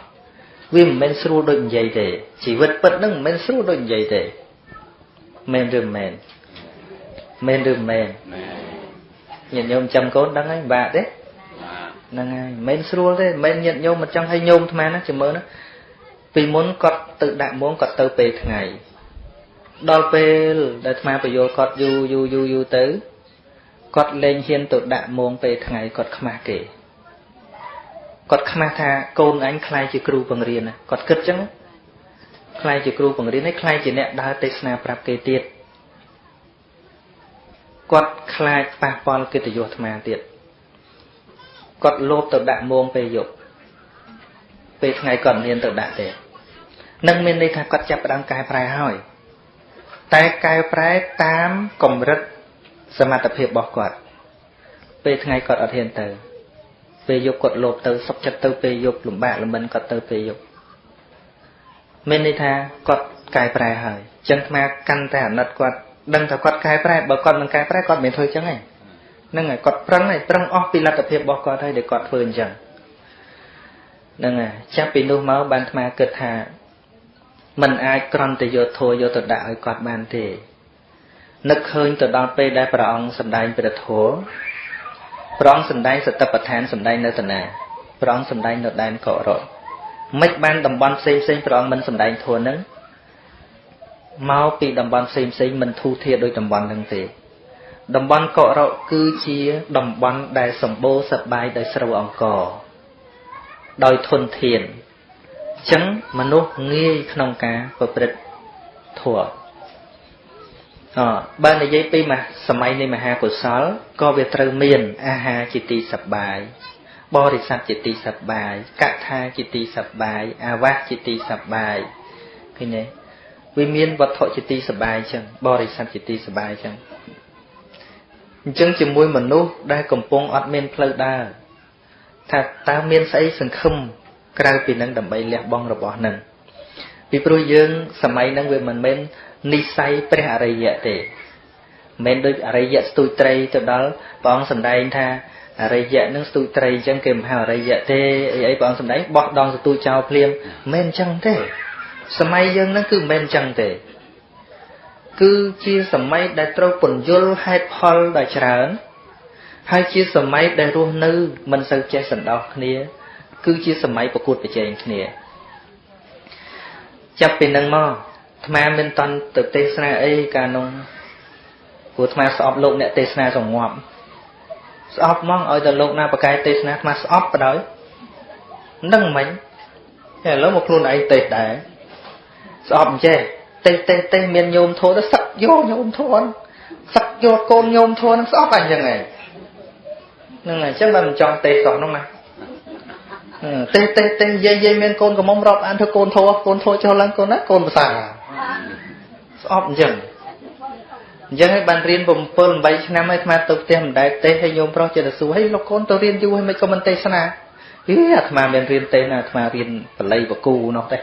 វាមិនមែនស្រួលដូចនិយាយទេជីវិតពិតហ្នឹងមិនមែនស្រួលដូចនិយាយទេមែនឬមិនមែនមែនឬមិនមែនញាតិញោមចាំកូនដឹងហើយបាក់ទេហ្នឹងហើយមិនមែនស្រួលទេមិនមែនញាតិញោមមិនចង់ឲ្យញោមអាត្មាណាចាំមើលណាពីមុនគាត់ទៅដាក់មួងគាត់ទៅពេលថ្ងៃដល់ពេលដែលអាត្មាបញ្យល់គាត់យូរយូរយូរយូរទៅគាត់លែងហ៊ានទៅដាក់មងពេលថ្ងៃគាត់ខ្មាស់គេ គាត់ខ្មាស់ថាកូនអញខ្លាយជាគ្រូបង្រៀនគាត់គិតចឹងខ្លាយជាគ្រូបង្រៀនហើយខ្លាយជាអ្នកដើរទេសនាប្រាប់គេទៀតគាត់ខ្លាចប៉ះពាល់កិត្តិយសអាត្មាទៀតគាត់លោភទៅដាក់មងពេលយប់ពេលថ្ងៃគាត់មានទៅដាក់ទេនឹងមានន័យថាគាត់ចាប់ផ្ដើមកែប្រែហើយតែកែប្រែតាមកម្រិតសមត្ថភាពរបស់គាត់ពេលថ្ងៃគាត់អត់ហ៊ានទៅ ពេលយប់គាត់លោភទៅសុខចិត្តទៅពេលយប់លំបាកលំបិនគាត់ទៅពេលយប់មានន័យថាគាត់កែប្រែហើយចឹងអាកាន់តែអាណិតគាត់ដឹងថាគាត់កែប្រែបើគាត់មិនកែប្រែគាត់មិនធ្វើចឹងទេហ្នឹងហើយគាត់ប្រឹងហើយប្រឹងអស់ពីលទ្ធភាពរបស់គាត់ហើយដែលគាត់ធ្វើអញ្ចឹងហ្នឹងហើយចាប់ពីនោះមកបានអាគិតថាมันអាចក្រន់តែយកធัวយកទៅដាក់ឲ្យគាត់បានទេនឹកឃើញទៅដល់ពេលដែលព្រះអង្គសម្ដែងព្រះធម៌ ព្រះអង្គសម្ដែងសតិប្បដ្ឋានសម្ដែងនៅតាណាព្រះអង្គសម្ដែងនៅដែនកោរតមិនបានតំបន់ផ្សេងផ្សេងព្រះអង្គមិនសម្ដែងធម៌នឹងមកពីតំបន់ផ្សេងផ្សេងមិនធូរធារដោយតំបន់នឹងទេតំបន់កោរកគឺជាតំបន់ដែលសម្បូរសប្បាយដោយស្រូវអង្ករដោយធនធានអញ្ចឹងមនុស្សងាយក្នុងការប្រព្រឹត្តធម៌អ បើនិយាយពីសម័យនៃមហាកុសលក៏វាត្រូវមាន អាហារជាទីសប្បាយបរិស័ទជាទីសប្បាយកថាជាទីសប្បាយអាវាសជាទីសប្បាយឃើញទេវាមានវត្ថុជាទីសប្បាយចឹងបរិស័ទជាទីសប្បាយចឹងអញ្ចឹងជាមួយមនុស្សដែលកំពុងអត់មានផ្លូវដើរថាតើមានស្អីសង្ឃឹមក្រៅពីនឹងដើម្បីលះបង់របស់នឹងពីព្រោះយើងសម័យហ្នឹងវាមិនមែន និស័យព្រះអរិយៈទេមិនដូចអរិយៈស្ទូចត្រីទៅដល់ព្រះអង្គសម្ដែងថាអរិយៈនឹងស្ទូចត្រីអញ្ចឹងគេមិនហៅអរិយៈទេអីអីព្រះអង្គសម្ដែងបោះដងស្ទូចចោលភ្លាមមិនអញ្ចឹងទេសម័យយើងហ្នឹងគឺមិនមែនអញ្ចឹងទេ គឺជាសម័យដែលត្រូវពន្យល់ហេតុផលដ៏ច្រើនហើយជាសម័យដែលរស់នៅមិនសូវចេះសន្តោសគ្នា គឺជាសម័យប្រកួតប្រជែងគ្នា ចាប់ពីនឹងមក អាត្មាមិនតន់ទៅទេសនាអីកាលនោះព្រោះអាត្មាស្អប់លោកអ្នកទេសនាសងប់ស្អប់ហ្មងឲ្យតែលោកណាបកែទេសនាអាត្មាស្អប់បដ ாய் នឹងមិញតែឥឡូវមកខ្លួនឯងទេសដែរស្អប់អញ្ចេះទេសទេសទេសមានញោមធោទៅសឹកយកញោមធោសឹកយកកូនញោមធោនឹងស្អប់អញ្ចឹងឯងហ្នឹងហើយអញ្ចឹងបើមិនចង់ទេសសោះនោះណាទេសទេសទេសយាយយាយមានកូនកំមុំរាប់អានធ្វើកូនធោកូនធោចុះឡើងកូនណាកូនភាសា ស្អប់អញ្ចឹងអញ្ចឹងហើយបានរៀន7 8ឆ្នាំហើយអាត្មាទៅផ្ទះមិនដែលទេសហើយញោមប្រុសចិត្តសួរហើយលោកកូនទៅរៀនយូរហើយមិនក៏មិនទេសនាហីអាត្មាមានរៀនទេសណាអាត្មារៀនបល័យបកូនោះទេ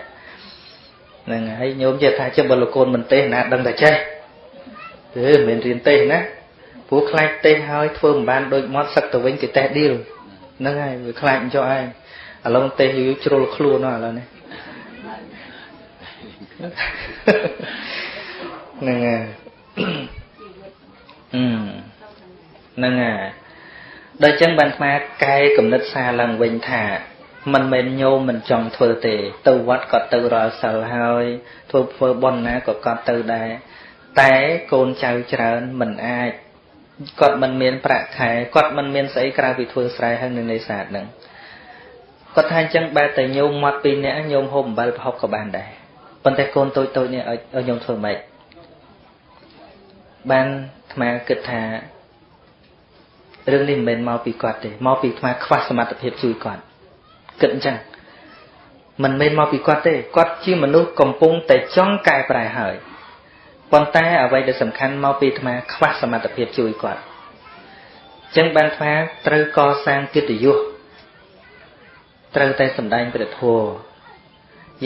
ហ្នឹងហើយញោមចេះថាចុះបើលោកកូនមិនទេសណាដឹងតែចេះគឺមិនមែនរៀនទេសណាព្រោះខ្លាចទេសហើយធ្វើមិនបានដូចមាត់សឹកទៅវិញគេទេសឌីលហ្នឹងហើយវាខ្លាចអញ្ចឹងឯងឥឡូវទេសយូរជ្រុលខ្លួនឥឡូវនេះ ហ្នឹងហើយអឺហ្នឹងហើយដល់ចឹងបានស្មាកែកំណត់សារឡើងវិញថាមិនមែនញោមមិនចង់ធ្វើទេ ទៅវត្តក៏ទៅរាល់សិលហើយធ្វើធ្វើបុណ្យណាក៏កត់ទៅដែរតែកូនចៅច្រើនមិនអាចគាត់មិនមានប្រាក់ខែគាត់មិនមានស្អីក្រៅពីធ្វើស្រែហើយនៅនេសាទហ្នឹងគាត់ថាអញ្ចឹងបែរតែញោមមកពីរនាក់ញោមហូបអំបិលប្រហុកក៏បានដែរប៉ុន្តែកូនតូចតូចនេះឲ្យញោមធ្វើម៉េច បានអាត្មាគិតថារឿងនេះមិនមែនមកពីគាត់ទេមកពីអាត្មាខ្វះសមត្ថភាពជួយគាត់គិតអញ្ចឹងមិនមែនមកពីគាត់ទេគាត់ជាមនុស្សកំពុងតែចង់កែប្រែហើយប៉ុន្តែអ្វីដែលសំខាន់មកពីអាត្មាខ្វះសមត្ថភាពជួយគាត់អញ្ចឹងបានអាត្មាត្រូវកសាងកិត្តិយសត្រូវតែសម្ដែងព្រះធម៌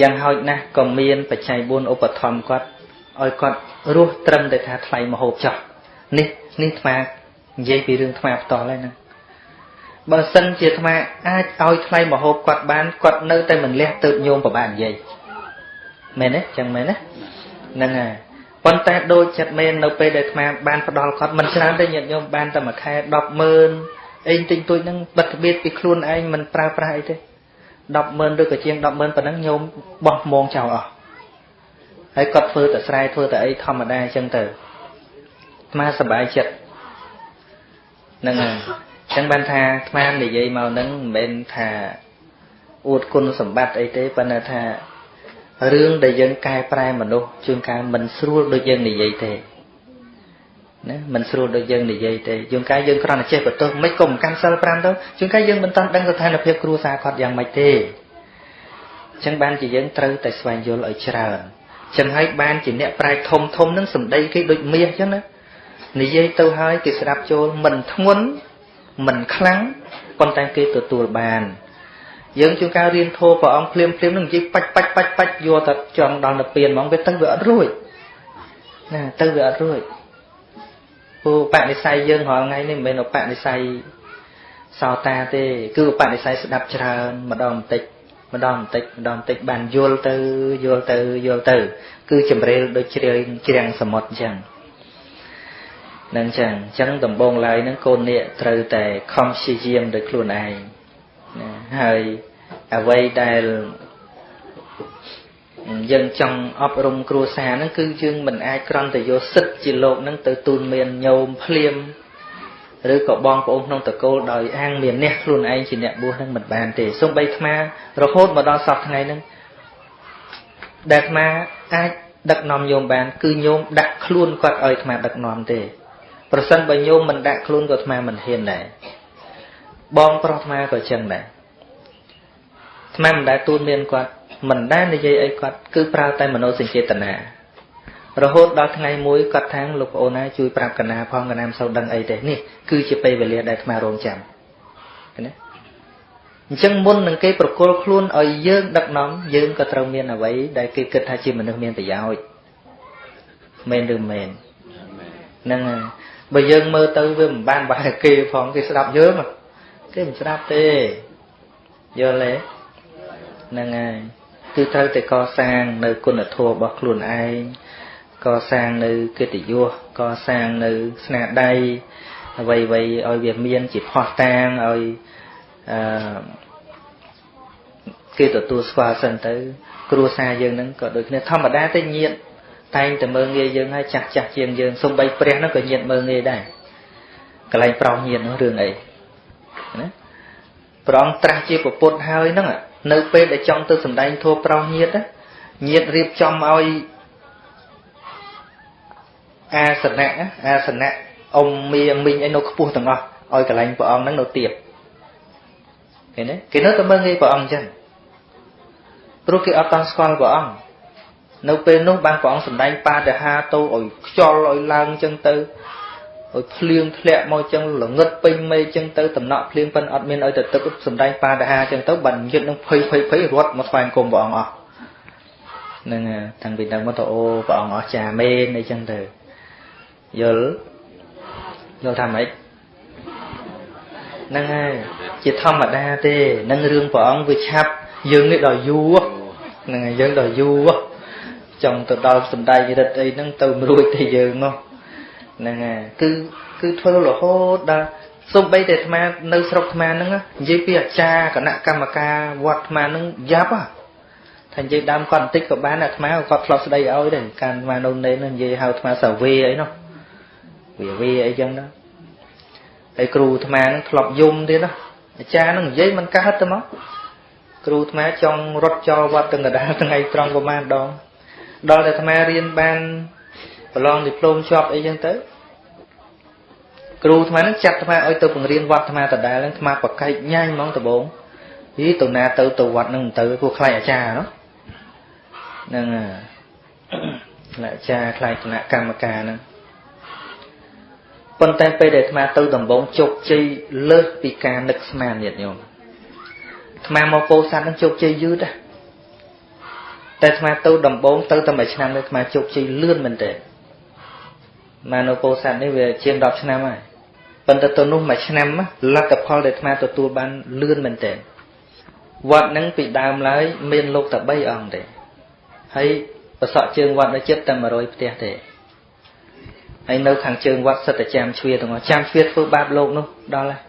យ៉ាងហោចណាស់ក៏មានបច្ច័យ4ឧបត្ថម្ភគាត់ ឲ្យគាត់រស់ត្រឹមតែថាថ្លៃមហូបចោះនេះនេះអាត្មានិយាយពីរឿងអាត្មាផ្ទាល់ហើយណាបើសិនជាអាត្មាអាចឲ្យថ្លៃមហូបគាត់បានគាត់នៅតែមិនលះទៅញោមប្របាននិយាយមែនទេចឹងមែនទេហ្នឹងហើយប៉ុន្តែដូចចិត្តមែននៅពេលដែលអាត្មាបានផ្ដល់គាត់មិនច្រើនទេញាតិញោមបានតែមួយខែ100000អីទិញទួយហ្នឹងបិទទ្បៀតពីខ្លួនឯងមិនប្រើប្រាស់អីទេ100000ឬក៏ជាង100000ប៉ុណ្ណឹងញោមបោះមងចោលអស់ ហើយគាត់ធ្វើតែស្រែធ្វើតែអីធម្មតាអញ្ចឹងទៅអាត្មាសប្បាយចិត្តហ្នឹងហើយអញ្ចឹងបានថាអាត្មានិយាយមកហ្នឹងមិនមែនថាអួតគុណសម្បត្តិអីទេប៉ុន្តែថារឿងដែលយើងកែប្រែមនុស្សជួនកាលមិនស្រួលដូចយើងនិយាយទេណាមិនស្រួលដូចយើងនិយាយទេជួនកាលយើងគ្រាន់តែចេះបន្ទោសមិនក៏មិនកាន់សិល5ទៅជួនកាលយើងមិនតាន់ដឹងស្ថានភាពគ្រួសារគាត់យ៉ាងម៉េចទេអញ្ចឹងបានជាយើងត្រូវតែស្វែងយល់ឲ្យច្រើន ចឹងហើយបានជាអ្នកប្រាជ្ញធំធំនឹងសម្ដីគេដូចមាសចឹងណានិយាយទៅហើយគេស្ដាប់ចូលមិនធ្ងន់មិនខ្លាំងប៉ុន្តែគេទទួលបានយើងជួនកាលរៀនធម៌ព្រះអង្គភ្លាមភ្លាមនឹងនិយាយបាច់បាច់បាច់បាច់យកតែចង់ដល់ទៅពៀនហ្មងវាទៅវាអត់រួចណាទៅវាអត់រួចពូបនិស័យយើងរាល់ថ្ងៃនេះមិនមែនឧបនិស័យសោតាទេគឺឧបនិស័យស្ដាប់ច្រើនម្ដងបន្តិច ម្ដងបន្តិចម្ដងបន្តិចបានយល់ទៅយល់ទៅយល់ទៅ គឺចម្រៀលដូចជ្រាវជ្រាំងសមុទ្រអញ្ចឹងនឹងចឹងអញ្ចឹងដំបងឡើយហ្នឹងកូននាគត្រូវតែខំព្យាយាមដោយខ្លួនឯងណាហើយអ្វីដែលយើងចង់អប់រំគ្រួសារហ្នឹងគឺយើងមិនអាចក្រំតែយកសិទ្ធជាលោកហ្នឹងទៅទូនមានញោមភ្លាម ឬក៏បងប្អូនក្នុងតកូលដោយអាងមានអ្នកខ្លួនឯងជាអ្នកបួសហ្នឹងមិនបានទេសូម្បីអាត្មារហូតមកដល់សពថ្ងៃហ្នឹងដែលអាត្មាអាចដឹកនាំញោមបាន គឺញោមដាក់ខ្លួនគាត់ឲ្យអាត្មាដឹកនាំទេប្រសិនបើញោមមិនដាក់ខ្លួនក៏អាត្មាមិនហ៊ានដែរបងប្រុសអាត្មាក៏ចឹងដែរអាត្មាមិនដែលទូនមានគាត់មិនដែលនិយាយអីគាត់គឺប្រើតែមនោសញ្ចេតនា រហូតដល់ថ្ងៃមួយគាត់ថាងលោកប្អូនណាជួយប្រាប់កណាផងកណាមិនសូវដឹងអីទេនេះគឺជាពេលវេលាដែលអាត្មារងចាំណាអញ្ចឹងមុននឹងគេប្រគល់ខ្លួនឲ្យយើងដឹកនាំយើងក៏ត្រូវមានអ្វីដែលគេគិតថាជាមនុស្សមានប្រយោជន៍មែនឬមែនហ្នឹងហើយបើយើងមើលទៅវាមិនបានបែរគេផងគេស្ដាប់យើងគេមិនស្ដាប់ទេយល់ទេហ្នឹងហើយគឺត្រូវតែកសាងនៅគុណធម៌របស់ខ្លួនឯង កសាងនៅកិត្តិយសកសាងនៅស្នាដៃអ្វីៗឲ្យវាមានជាផោះតាងឲ្យអឺគេទទួលស្គាល់សិនទៅ គ្រួសារយើងហ្នឹងក៏ដូចគ្នាធម្មតាទេញាតតែងតែមើងងាយយើងហើយចាស់ចាស់ជាងយើងសំបីព្រះហ្នឹងក៏ញាតមើងងាយដែរកន្លែងប្រោសញាតនោះរឿងអីណាព្រះអង្គត្រាស់ជាពុទ្ធហើយហ្នឹងនៅពេលដែលចង់ទៅសម្ដែងធម៌ប្រោសញាតញាតរៀបចំឲ្យ អាសនៈអាសនៈអ៊ំមៀងមីងអីនៅខ្ពស់ទាំងអស់ឲ្យកន្លែងព្រះអង្គហ្នឹងនៅទៀបឃើញទេគេនៅតែមើងងាយព្រះអង្គអញ្ចឹងព្រោះគេអត់តន់ស្គាល់ព្រះអង្គនៅពេលនោះបានព្រះអង្គសម្ដែងបាដហាទៅឲ្យខ្យល់ឲ្យឡើងអញ្ចឹងទៅឲ្យភ្លៀងធ្លាក់មកអញ្ចឹងល្ងឹតពេញមេអញ្ចឹងទៅតំណក់ភ្លៀងប៉ិនអត់មានឲ្យទៅទឹកសម្ដែងបាដហាអញ្ចឹងទៅបានយឹតនឹងភ័យភ័យភ័យរត់មកស្វែងគុំព្រះអង្គអស់ហ្នឹងតាំងពីដល់មកទៅអូព្រះអង្គអស់ចាមែនអីចឹងទៅ យល់យល់ថាម៉េចហ្នឹងហើយជាធម្មតាទេនឹងរឿងព្រះអង្គវាឆាប់យើងនេះដល់យូរហ្នឹងហើយយើងដល់យូរចង់ទៅដល់សំដែងរិទ្ធអីហ្នឹងទៅរួចតែយើងមកហ្នឹងហើយគឺគឺធ្វើរហូតដល់សំបីតែអាត្មានៅស្រុកអាត្មាហ្នឹងនិយាយពីអាចារ្យគណៈកម្មការវត្តអាត្មាហ្នឹងយ៉ាប់ហ៎ថានិយាយដើមគាត់បន្តិចក៏បានអាត្មាគាត់ធ្លាប់ស្ដីឲ្យដែរកាលអាត្មានៅនេននិយាយហៅអាត្មាសាវេអីនោះ វាវាអីចឹងណាហើយគ្រូអាត្មាហ្នឹងធ្លាប់យំទៀតណាអាចារ្យហ្នឹងនិយាយមិនកើតទៅមកគ្រូអាត្មាចង់រត់ចោលវត្តទាំងកដាលថ្ងៃត្រង់ប្រហែលដងដល់តែអាត្មារៀនបានប្រឡងឌីប្លូមជាប់អីចឹងទៅគ្រូអាត្មានឹងចាត់អាត្មាឲ្យទៅបង្រៀនវត្តអាត្មាដដែលហ្នឹងអាត្មាប្រកែកញ៉ាញហ្មងដំបងហីទៅណាទៅទៅវត្តហ្នឹងទៅព្រោះខ្លាចអាចារ្យនោះហ្នឹងហើយអាចារ្យខ្លាចគណៈកម្មការហ្នឹង ប៉ុន្តែពេលដែលអាត្មាទៅដំបងជោគជ័យលើសពីការនឹកស្មានញាតិញោមអាត្មាមកពោធិ៍សាត់នឹងជោគជ័យយឺតដែរតែអាត្មាទៅដំបងទៅតែមួយឆ្នាំនេះអាត្មាជោគជ័យលឿនមែនតើមកនៅពោធិ៍សាត់នេះវាជាង10ឆ្នាំហើយប៉ុន្តែទៅនោះមួយឆ្នាំលទ្ធផលដែលអាត្មាទទួលបានលឿនមែនតើវត្តហ្នឹងពីដើមឡើយមានលោកតែ3អង្គទេហើយប្រសក់ជើងវត្តនៅចិត្តតែ100ផ្ទះទេ ហើយនៅខាងជើងវត្តសិតតែចាំជ្វាទាំងអស់ចាំជ្វាធ្វើបាបលោកនោះដល់ហើយ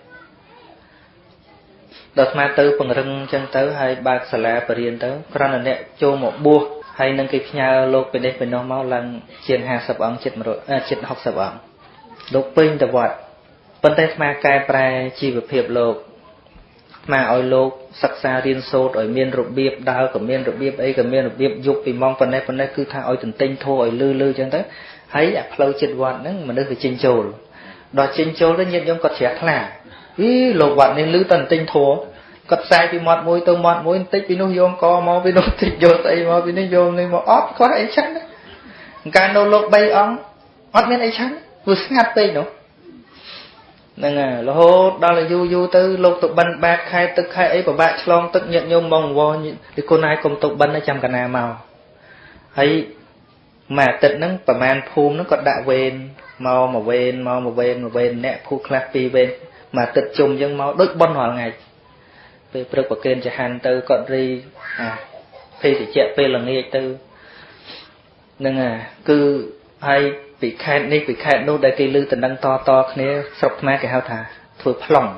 ដល់ស្មាទៅពង្រឹងអញ្ចឹងទៅហើយបើកសាលាបរៀនទៅគ្រាន់តែអ្នកចូលមកបួសហើយនឹងគេផ្ញើលោកពីនេះពីនោះមកឡើងជាង50អង្គចិត្ត100ចិត្ត60អង្គលោកពេញទៅវត្តប៉ុន្តែស្មាកែប្រែជីវភាពលោកស្មាឲ្យលោកសិក្សារៀនសូត្រឲ្យមានរបៀបដើរក៏មានរបៀបអីក៏មានរបៀបយប់ពីម៉ោងប៉ុណ្ណេះប៉ុណ្ណេះគឺថាឲ្យទន្ទិញធោះឲ្យលឺលឺអញ្ចឹងទៅ ហើយអាផ្លូវចិត្តវត្តហ្នឹងមនុស្សវាចេញចូលដល់ចេញចូលទៅញាតិញោមគាត់ជ្រះថ្លាអីលោកវត្តនេះលឺតែទិញធัวគាត់ផ្សាយពីមាត់មួយទៅមាត់មួយបន្តិចពីនោះយកកមកពីនោះតិចយកស្អីមកពីនេះយកនេះមកអត់គាត់អីចឹងកាលនៅលោក3អង្គអត់មានអីចឹងវាស្ងាត់ពេកនោះហ្នឹងហើយរហូតដល់យូរយូរទៅលោកទៅបិណ្ឌបាតខែទឹកខែអីពិបាកឆ្លងទឹកញាតញោមមកវល់ទីគុណឯងកុំទៅបិណ្ឌចាំកណាមកហើយ មួយអាទិត្យហ្នឹងប្រហែលភូមិហ្នឹងគាត់ដាក់វេនមកមួយវេនមកមួយវេនមួយវេនអ្នកភូខ្លះពីរវេនមួយអាទិត្យជុំអញ្ចឹងមកដូចប៉ុនរាល់ថ្ងៃពេលព្រឹកប្រគេនចហាន់ទៅគាត់រីអាភេទជ្ជៈពេលល្ងាចទៅហ្នឹងអាគឺហើយពីខេតនេះពីខេតនោះដែលគេលើតំណឹងតតគ្នាស្រុកខ្មែរគេហៅថាធ្វើប្លង់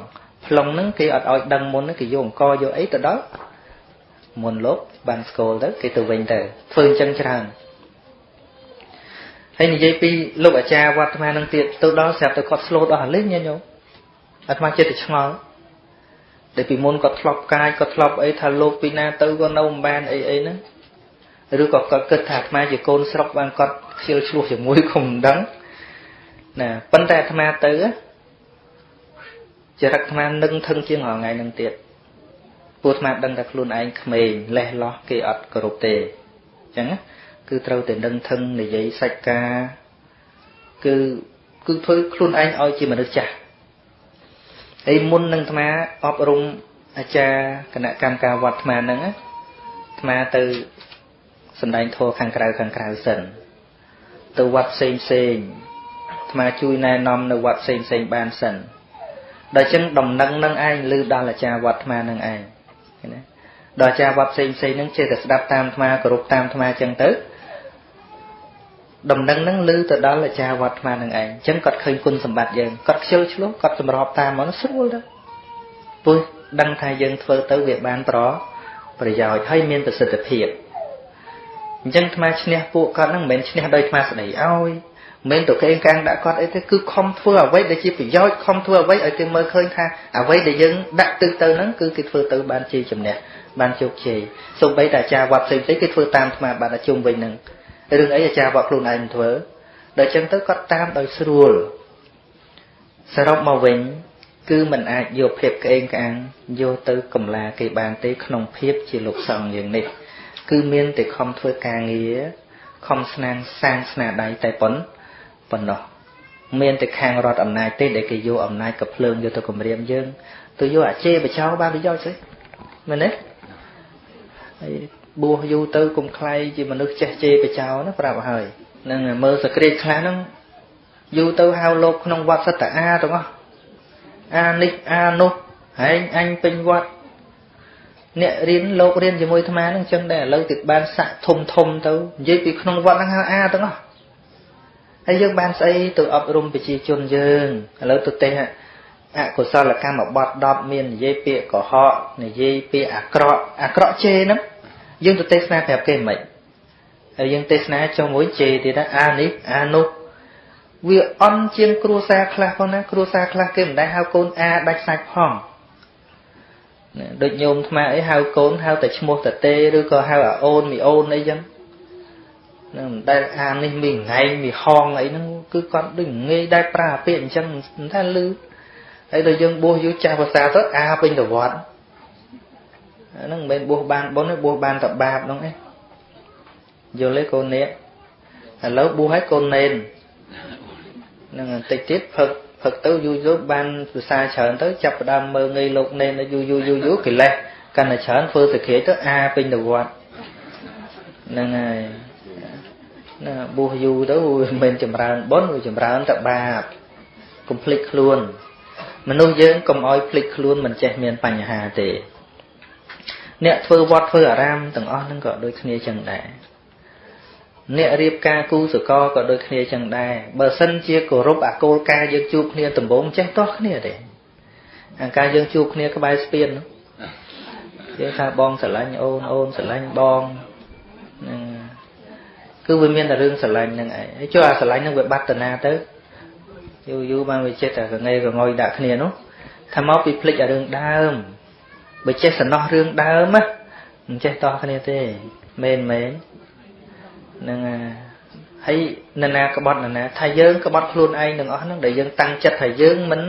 ប្លង់ហ្នឹងគេអត់ឲ្យដឹងមុនគេយកអង្គយកអីទៅដល់មុនលោកបានស្គាល់ទៅគេទៅវិញទៅធ្វើអញ្ចឹងច្រើន ហើយនិយាយពីលោកអាចារ្យវត្តអាត្មានឹងទៀតទៅដល់ស្រាប់តែគាត់ស្លូតអស់លេងញញោមអាត្មាចិត្តតែឆ្ងល់ដែលពីមុនគាត់ធ្លាប់កាយគាត់ធ្លាប់អីថាលោកពីណាទៅក៏នៅមិនបានអីអីហ្នឹងឬក៏គាត់គិតថាអាត្មាជាកូនស្រុកបានគាត់ខ្ជិលឆ្លោះជាមួយក៏មិនដឹងណាប៉ុន្តែអាត្មាទៅចរិតអាត្មានឹងថឹងជាងរាល់ថ្ងៃហ្នឹងទៀតពួកអាត្មាដឹងថាខ្លួនឯងក្មេងលេះលោះគេអត់គោរពទេអញ្ចឹងណា គឺត្រូវតែនឹងថឹងនិយាយសាច់ការគឺគឺធ្វើខ្លួនឯងឲ្យជាមនុស្សចាស់ហើយមុននឹងអាត្មាអប់រំអាចារ្យគណៈកម្មការវត្តអាត្មាហ្នឹងអាត្មាទៅសំដែងធម៌ខាងក្រៅខាងក្រៅសិនទៅវត្តផ្សេងផ្សេងអាត្មាជួយណែនាំនៅវត្តផ្សេងផ្សេងបានសិនដល់ចឹងដំណឹងនឹងឯងឮដល់អាចារ្យវត្តអាត្មានឹងឯងណាដល់អាចារ្យវត្តផ្សេងផ្សេងនឹងចេះតែស្ដាប់តាមអាត្មាគោរពតាមអាត្មាចឹងទៅ ដំណឹងហ្នឹងឮទៅដល់អាចារ្យវត្តអាត្មានឹងឯងអញ្ចឹងគាត់ឃើញគុណសម្បត្តិយើងគាត់ខ្ជិលឆ្លោះគាត់សម្របតាមមកស្រួលទៅព្រោះដឹងថាយើងធ្វើទៅវាបានប្រប្រយោជន៍ហើយមានប្រសិទ្ធភាពអញ្ចឹងអាត្មាឈ្នះពួកគាត់ហ្នឹងមិនមែនឈ្នះដោយអាត្មាស្ដីឲ្យមិនទៅកេងកាំងដាក់គាត់អីទេគឺខំធ្វើអ្វីដែលជាប្រយោជន៍ខំធ្វើអ្វីឲ្យគេមើលឃើញថាអ្វីដែលយើងដាក់ទឹកទៅហ្នឹងគឺគេធ្វើទៅបានជាជំនះបានជោគជ័យសូម្បីតែអាចារ្យវត្តផ្សេងៗគេធ្វើតាមអាត្មាបានតែជុំវិញហ្នឹង រឿងអីអាចារ្យវត្តខ្លួនឯងធ្វើដល់ចឹងទៅគាត់តាមដោយស្រួលសរុបមកវិញ គឺมันអាចយកភាពក្អេងក្អាងយកទៅកំឡាគេបានទេក្នុងភាពជាលោកសង្ឃយ៉ាងនេះគឺមានតែខំធ្វើការងារខំស្នាងសាងស្នាដៃតែប៉ុណ្ប៉ុណ្ណោះមានតែខាងរដ្ឋអំណាចទេដែលគេយកអំណាចកភ្លើងយកទៅគម្រាមយើងទៅយកអាជេរបចោបានប្រយោជន៍ស្អីមែនទេហើយ បួសយូរទៅគុំខ្លាយជាមនុស្សចេះជេរបចោណាប្រាប់ហើយនឹងមើលសក្តិខ្លះហ្នឹងយូរទៅហៅលោកក្នុងវត្តសត្វអាទាំងអស់អានេះអានោះហែងអញពេញវត្តអ្នករៀនលោករៀនជាមួយអាត្មានឹងចឹងដែរឥឡូវទៅបានសាក់ធំធំទៅនិយាយពីក្នុងវត្តហ្នឹងហៅអាទាំងអស់ហើយយើងបានស្អីទៅអប់រំប្រជាជនយើងឥឡូវទៅទេអកុសលកម្មបត់10មាននិយាយពាក្យកុហកនិយាយពាក្យអាក្រក់អាក្រក់ជេរហ្នឹង យើងទៅទេសនាប្រាប់គេមិនហើយយើងទេសនាចុងមួយជេរទៀតអានេះអានោះវាអន់ជាងគ្រួសារខ្លះផងណាគ្រួសារខ្លះគេមិនដែលហៅកូនអាដាច់សាច់ផងដូចញោមថ្មអីហៅកូនហៅតែឈ្មោះតទេឬក៏ហៅអាអូនមីអូនអីចឹងនឹងដែលអានេះមីងៃមីហងអីហ្នឹងគឺគាត់ដូចងាយដែលប្រើពាក្យអញ្ចឹងថាលឺហើយដល់យើងបួសយូរចាស់ភាសាទៅអាពេញទៅវត្ត ហ្នឹងមិនមែនបួសបានបុណ្យទេបួសបានតែបាបហ្នឹងឯងយល់ទេកូននេះឥឡូវបួសឲ្យកូននេននឹងបន្តិចទៀតផឹកផឹកទៅយូរយូរបានភាសាច្រើនទៅចាប់ផ្ដើមមើលងាយលោកនេនយូរយូរយូរយូរកិលេសកាន់តែច្រើនធ្វើសក្តិទៅអាពេញទៅវត្តហ្នឹងហើយណាបួសយូរទៅមិនមែនចម្រើនបុណ្យវាចម្រើនតែបាបកុំភ្លេចខ្លួន មនុស្សយើងកុំឲ្យភ្លេចខ្លួនមិនចេះមានបញ្ហាទេ អ្នកធ្វើវត្តធ្វើអារាមទាំងអស់ហ្នឹងក៏ដូចគ្នាចឹងដែរអ្នករៀបការគូសកលក៏ដូចគ្នាចឹងដែរបើសិនជាគោរពអាគោលការណ៍យើងជួបគ្នាដំបូងចេះទាស់គ្នាទេអាការយើងជួបគ្នាក្បែរស្ពានយើងថាបងស្រឡាញ់អូនអូនស្រឡាញ់បងហ្នឹងគឺវាមានតែរឿងស្រឡាញ់ហ្នឹងឯងហើយចុះអាស្រឡាញ់ហ្នឹងវាបាត់តាណាទៅយូរយូរបានវាចិត្តតែកងេកងុយដាក់គ្នានោះថាមកពីភ្លេចអារឿងដើម បើចេះសំណោះរឿងដើមណាមិនចេះតោះគ្នាទេមែនមែននឹងហើយនរណាក្បត់នរណាថាយើងក្បត់ខ្លួនឯងទាំងអស់ហ្នឹងដែលយើងតាំងចិត្តថាយើងមិន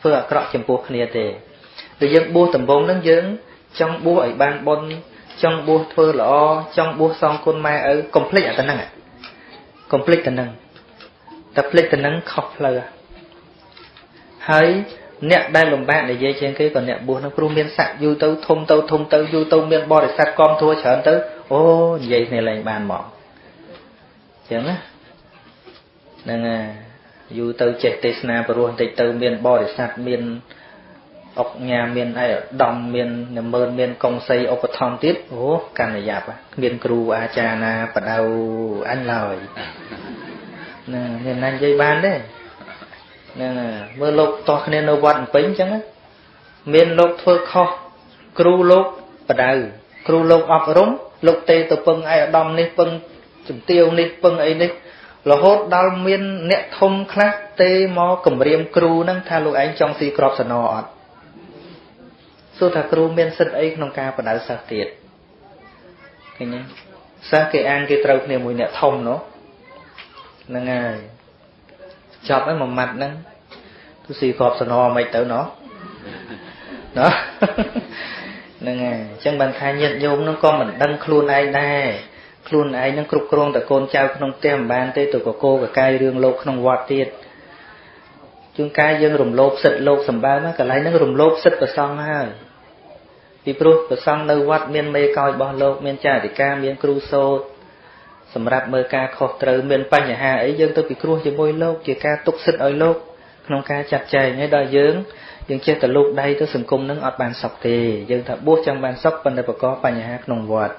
ធ្វើអាក្រក់ចំពោះគ្នាទេដែលយើងបួសដំបងហ្នឹងយើងចង់បួសឲ្យបានបុណ្យចង់បួសធ្វើល្អចង់បួសសងគុណម៉ែឪកុំភ្លេចអាទៅហ្នឹងកុំភ្លេចទៅហ្នឹងតែភ្លេចទៅហ្នឹងខុសផ្លូវហើយ អ្នកដែលលំបាកនិយាយជាងគេក៏អ្នកបួសនឹងព្រោះមានស័ក្តិយូរទៅធំទៅធំទៅយូរទៅមានបរិស័ទគាំទ្រច្រើនទៅអូនិយាយគ្នាលែងបានមកចឹងណាហ្នឹងហើយយូរទៅចេះទេសនាព្រោះបន្តិចទៅមានបរិស័ទមានអុកញ៉ាមានអីដំមាននមើនមានកុងសីឧបត្ថម្ភទៀតអូកាន់តែយ៉ាប់គ្មានគ្រូអាចារ្យណាបដៅអញឡើយណាមានណានិយាយបានទេ ហ្នឹងមើលលោកតោះគ្នានៅវត្តអំពេញអញ្ចឹងមានលោកធ្វើខុសគ្រូលោកបដៅគ្រូលោកអប់រំលោកទេទៅពឹងឯអាដាមនេះពឹងជំទាវនេះពឹងអីនេះរហូតដល់មានអ្នកធំខ្លះទេមកគម្រាមគ្រូហ្នឹងថាលោកឯងចង់ស៊ីក្របសណអត់សួរថាគ្រូមានសិទ្ធអីក្នុងការបដៅសិស្សទៀតឃើញទេសិស្សគេអានគេត្រូវគ្នាមួយអ្នកធំនោះហ្នឹងហើយ ចប់ហើយមួយម៉ាត់ហ្នឹងទៅស៊ីក្របសណមិនទៅណោះណោះហ្នឹងហើយអញ្ចឹងបានថាញាតិញោមហ្នឹងក៏មិនដឹងខ្លួនឯងដែរខ្លួនឯងនឹងគ្រប់គ្រងតែកូនចៅក្នុងផ្ទះមិនបានទេទៅកកោកកាយរឿងលោកក្នុងវត្តទៀតជួនកាលយើងរំលោភសិទ្ធិលោកសម្បើមកកន្លែងហ្នឹងរំលោភសិទ្ធិប្រសងហើយពីព្រោះប្រសងនៅវត្តមានមេកោយរបស់លោកមានចារិកាមានគ្រូសូត្រ សម្រាប់មើលការខុសត្រូវមានបញ្ហាអីយើងទៅពិគ្រោះជាមួយលោកជាការទុកសិទ្ធិឲ្យលោកក្នុងការចាត់ចែងហើយដល់យើងយើងចេះតែលោកដៃទៅសង្គមនឹងអត់បានសុខទេយើងថាបួសចង់បានសុខប៉ុន្តែប្រកបបញ្ហាក្នុងវត្ត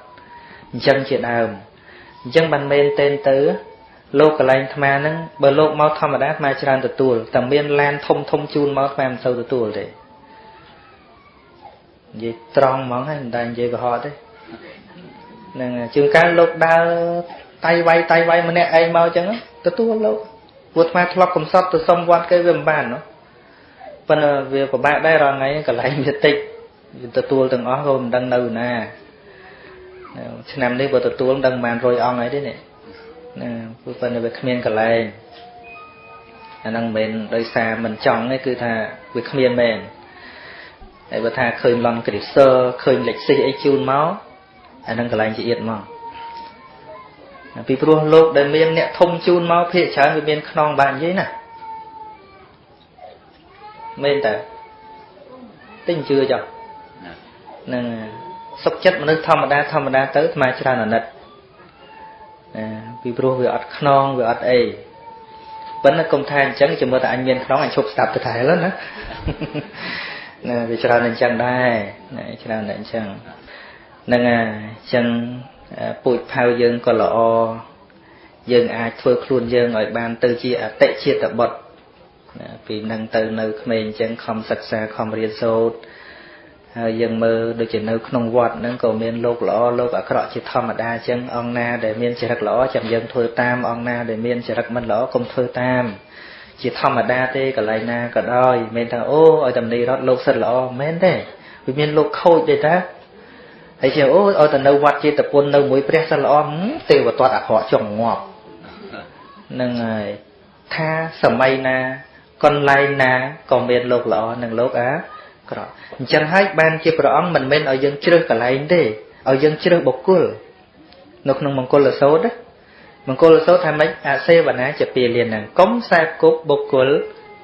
អញ្ចឹងជាដើមអញ្ចឹងបានមែនតែនទៅលោកកលែងអាត្មាហ្នឹងបើលោកមកធម្មតាអាត្មាច្រើនទទួលតែមានឡានធំធំជូនមកអាត្មាមិនសូវទទួលទេនិយាយត្រង់ហ្មងហើយមិនដែលនិយាយកុហកទេ ហ្នឹងជួនកាលលោកដើរតៃវាយតៃវាយម្នាក់ឯងមកអញ្ចឹងទទួលលោកពួកអាត្មាធ្លាប់កំសត់ទៅសុំវត្តគេវាមិនបានណោះប៉ុន្តែវាពិបាកដែររាល់ថ្ងៃកន្លែងវាតិចទទួលទាំងអស់ក៏មិនដឹងនៅណាឆ្នាំនេះបើទទួលដឹងបាន100អង្គហើយទេនេះណាព្រោះប៉ុន្តែវាគ្មានកន្លែងអាហ្នឹងមិនមែនដោយសារមិនចង់ទេគឺថាវាគ្មានមែនហើយបើថាឃើញឡំគ្រីសឺឃើញលេខស៊ីអីជូនមក អាហ្នឹងកន្លែងជាអៀតមកពីព្រោះលោកដែលមានអ្នកធំជូនមកភាកច្រើនវាមានខ្នងបាននិយាយណាមែនតើទិញជឿចុះហ្នឹងសុខចិត្តមនុស្សធម្មតាធម្មតាទៅស្មើច្រើនអាណិតណាពីព្រោះវាអត់ខ្នងវាអត់អីប៉ុន្តែកុំថាអញ្ចឹងចាំមើលតែអញមានខ្នងអញឈប់ស្ដាប់ទៅតែឡើយណាណាវាច្រើនអញ្ចឹងដែរណាច្រើនតែអញ្ចឹងហ្នឹងហើយអញ្ចឹងពូជផៅយើងក៏ល្អយើងអាចធ្វើខ្លួនយើងឲ្យបានទៅជាអតិជាតិបុត្រពីនឹងទៅនៅក្មេងអញ្ចឹងខំសិក្សាខំរៀនសូត្រហើយយើងមើលដូចជានៅក្នុងវត្តហ្នឹងក៏មានលោកល្អលោកអាក្រក់ជាធម្មតាអញ្ចឹងអង្គណាដែលមានចរិតល្អចាំយើងធ្វើតាមអង្គណាដែលមានចរិតមិនល្អកុំធ្វើតាមជាធម្មតាទេកន្លែងណាក៏ដោយមិនថាអូឲ្យតំនីរត់លោកសិតល្អមិនទេវាមានលោកខូចទេតា ហើយជាអូឲ្យទៅនៅវត្តចេតពុននៅមួយព្រះសិតល្អទេវតាអាក្រក់ចង់ងាប់នឹងហើយថាសម័យណាកន្លែងណាក៏មានលោកល្អនិងលោកអាក្រក់អញ្ចឹងហើយបានជាព្រះអង្គមិនមែនឲ្យយើងជ្រើសកន្លែងទេឲ្យយើងជ្រើសបុគ្គលនៅក្នុងមង្គលសោតមង្គលសោតថាម៉េចអសេវនាជាពាលានហ្នឹងកុំខ្សែគប់បុគ្គល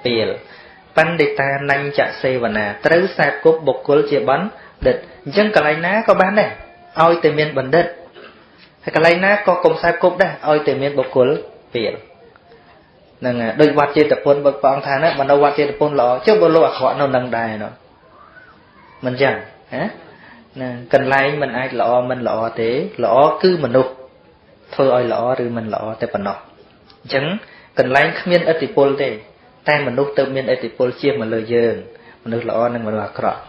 ពាលបណ្ឌិតានញ្ញសេវនាត្រូវខ្សែគប់បុគ្គលជាបណ្ឌិ តអញ្ចឹងកន្លែងណាក៏បានដែរឲ្យតែមានបណ្ឌិតហើយកន្លែងណាក៏កុំខ្សែគប់ដែរឲ្យតែមានបុគ្គលពាលហ្នឹងដូចវត្តចេតពុនបើព្រះអង្គថាណាបើនៅវត្តចេតពុនល្អចុះបើលោកអាក្រក់នៅនឹងដែរនោះមិនចឹងណាណាកន្លែងមិនអាចល្អមិនល្អទេល្អគឺមនុស្សធ្វើឲ្យល្អឬមិនល្អតែប៉ុណ្ណោះអញ្ចឹងកន្លែងគ្មានឥទ្ធិពលទេ តែមនុស្សទៅមានឥទ្ធិពលជាមកលើយើងមនុស្សល្អនិងមនុស្សអាក្រក់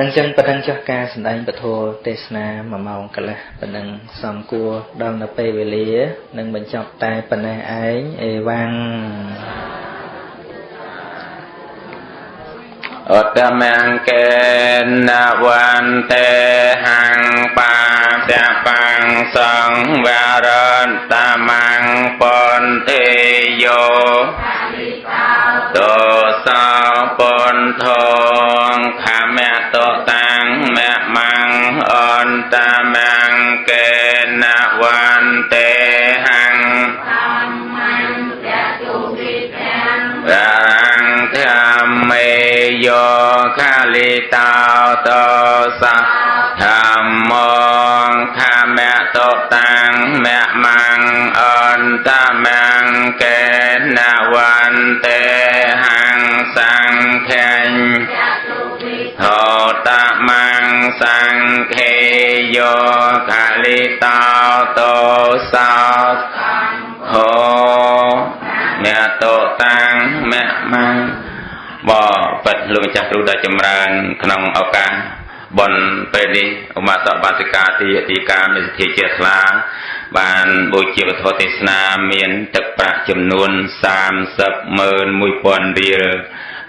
នឹងចឹងប៉ុណ្ណឹងចុះការសម្ដែងពធទេសនា1ម៉ោងកន្លះប៉ុណ្ណឹងសំគួរដល់នៅពេលវេលានឹងបញ្ចប់តែប៉ុណ្ណេះឯងអេវ៉ាំងឧត្តមង្គេនវន្តេហੰបាតបង្សង្វារន្តមង្ពន្តិយោតោសោពន្ធ តតាំងមមង្បបិទ្ធលោកម្ចាស់គ្រូដ៏ចម្រើន ក្នុងឱកាសបុណ្យពេលនេះឧមាសកបាសិកាទីអធិការមេសទ្ធាជាស្លាបានបូជាវធទេសនាមាន ទឹកប្រាក់ចំនួន30101000រៀល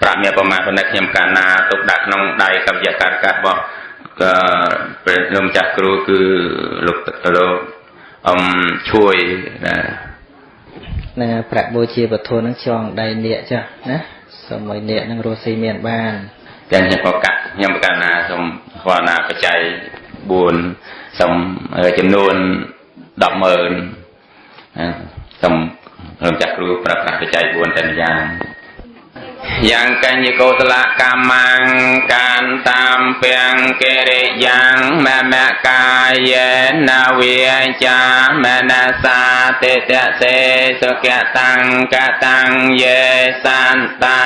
ប្រាក់មានប្រមាណប៉ុណ្ណេះខ្ញុំកាលណាទុកដាក់ក្នុងដៃកវិយការកាត់របស់ក៏ព្រះលោកម្ចាស់គ្រូគឺលោកលោកអមជួយណា នឹងប្រាក់បូជាវធនឹងចងដៃនាគចាស់ណាសូមឲ្យនាគនឹងរស់ស៊ីមានបានតែខ្ញុំក៏កាត់ខ្ញុំប្រកាសណាសូមស្គាល់ណាបច្ច័យ4សូមចំនួន100,000សូមរំចាស់គ្រូប្រើប្រាស់បច្ច័យ4តែម្យ៉ាង យ៉ាងកញ្ញកោសលកម្មងកានតាមពេងកិរិយ៉ាងមមកាយេនវិចាមនសាតិតសេសុខតੰកតੰយេសន្តា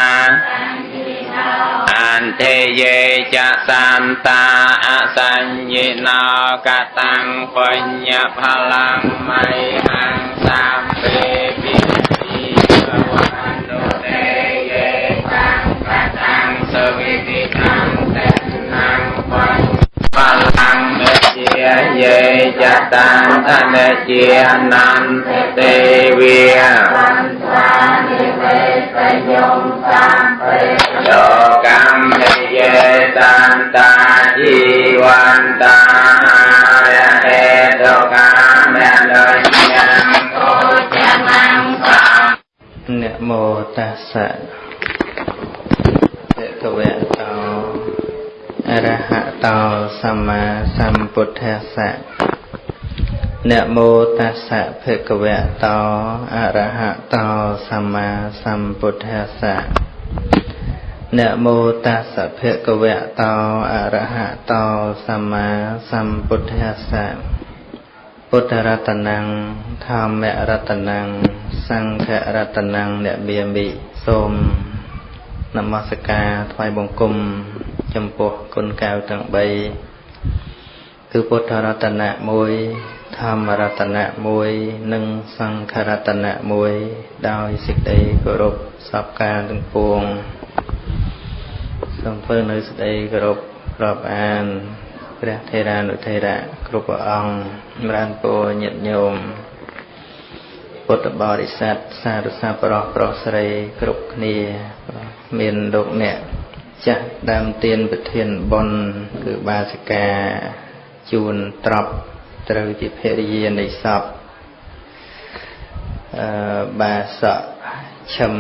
អន្តេយេចសន្តាអសញ្ញិណោកតੰបញ្ញផលังមៃហੰសំពេពិទី សវិតិតੰតេណੰបញ្ផលังមេជាយេចតੰអនេជានន្តទេវាសន្តានិវេសយំសំពេយោកម្មយេតន្តាជីវន្តាហេតុកាមេលយំកោចមង្សានមោតស្សៈ ភគវៈតោអរហតោសម្មាសម្ពុទ្ធស្សៈនមោតស្សៈភគវៈតោអរហតោសម្មាសម្ពុទ្ធស្សៈនមោតាសៈភគវៈតោអរហតោសម្មាសម្ពុទ្ធស្សៈពុទ្ធរតនំធម្មរតនំសង្ឃរតនំអ្នកមាមិសូម នមស្ការថ្វាយបង្គំចំពោះគុណកៅទាំង3គឺពុទ្ធរតនៈ1ធម្មរតនៈ1និងសង្ឃរតនៈ1ដោយសេចក្តីគោរពសពការទាំងពួងសូមធ្វើនៅសេចក្តីគោរពរាប់អានព្រះថេរានុថេរៈគ្រប់ព្រះអង្គចម្រើនពរញាតិញោមពុទ្ធបរិស័ទសាធុសាប្រុសប្រុសស្រីគ្រប់គ្នា មានលោកអ្នកចាស់ដើមទៀនប្រធានបុណ្យគឺបាសិកាជួនត្រប់ត្រូវជាភរិយានៃសពអឺបាសកឈឹម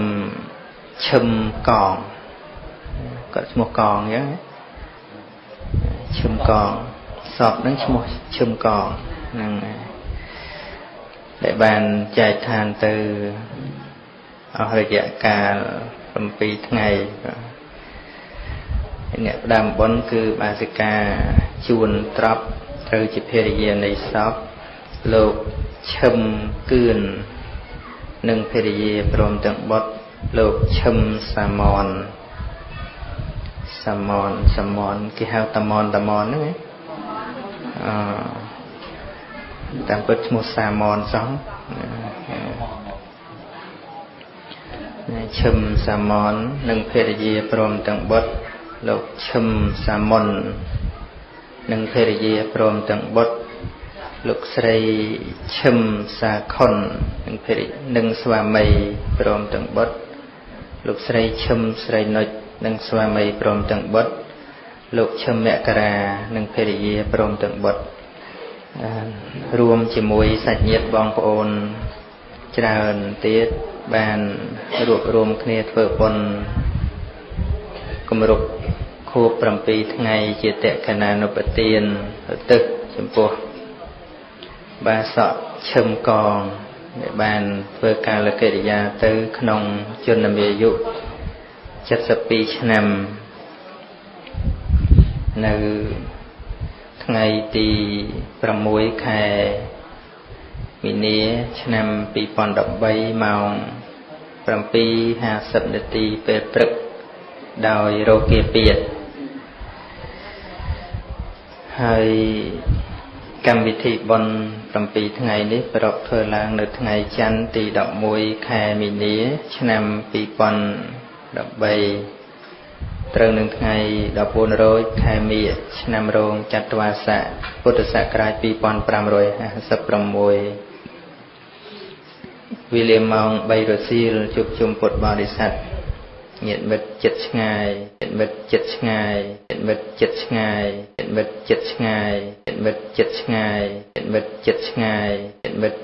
ឈឹមកងគាត់ឈ្មោះកងអញ្ចឹងឈឹមកងសពនឹងឈ្មោះឈឹមកងហ្នឹងដែលបានចែកឋានទៅអស់រយៈកាល 7ថ្ងៃអ្នកផ្ដើមបុណ្យគឺបាសិកាជួនត្រប់ត្រូវជាភរិយានៃសពលោកឈឹមគឿននិងភរិយាព្រមទាំងបុត្រលោកឈឹមសាមនសាមនសាមនគេហៅតាមនតាមនហ្នឹងអឺតាមពិតឈ្មោះសាមនសោះ ឈឹមសាមននិងភរិយាព្រមទាំងបុត្រលោកឈឹមសាមុននិងភរិយាព្រមទាំងបុត្រលោកស្រីឈឹមសាខុននិងភរិនិងស្វាមីព្រមទាំងបុត្រលោកស្រីឈឹមស្រីនុចនិងស្វាមីព្រមទាំងបុត្រលោកឈឹមមករានិងភរិយាព្រមទាំងបុត្ររួមជាមួយសាច់ញាតិបងប្អូន ច្រើនទៀតបានរួបរวมគ្នាធ្វើបុណ្យគម្រប់ខួប7ថ្ងៃជាតក្កណានុបទានទឹកចំពោះបាសកឈឹមកងដែលបានធ្វើកាលកិរិយាទៅក្នុងជនមាយុ72ឆ្នាំនៅថ្ងៃទី6ខែ មីនាឆ្នាំ2013ម៉ោង7:50នាទីពេលព្រឹកដោយរោគាពៀតហើយកម្មវិធីបុណ្យ7ថ្ងៃនេះប្រពធ្វើឡើងនៅថ្ងៃច័ន្ទទី11ខែមីនា ឆ្នាំ2013ត្រូវនឹងថ្ងៃ14រោចខែមីឆ្នាំរោងចត្វាស័កពុទ្ធសករាជ2556 វេលាម៉ោង3រសៀលជួបជុំពុទ្ធបរិស័ទញាតិមិត្តចិត្តឆ្ងាយញាតិមិត្តចិត្តឆ្ងាយញាតិមិត្តចិត្តឆ្ងាយញាតិមិត្តចិត្តឆ្ងាយញាតិមិត្តចិត្តឆ្ងាយញាតិមិត្តចិត្តឆ្ងាយញាតិមិត្ត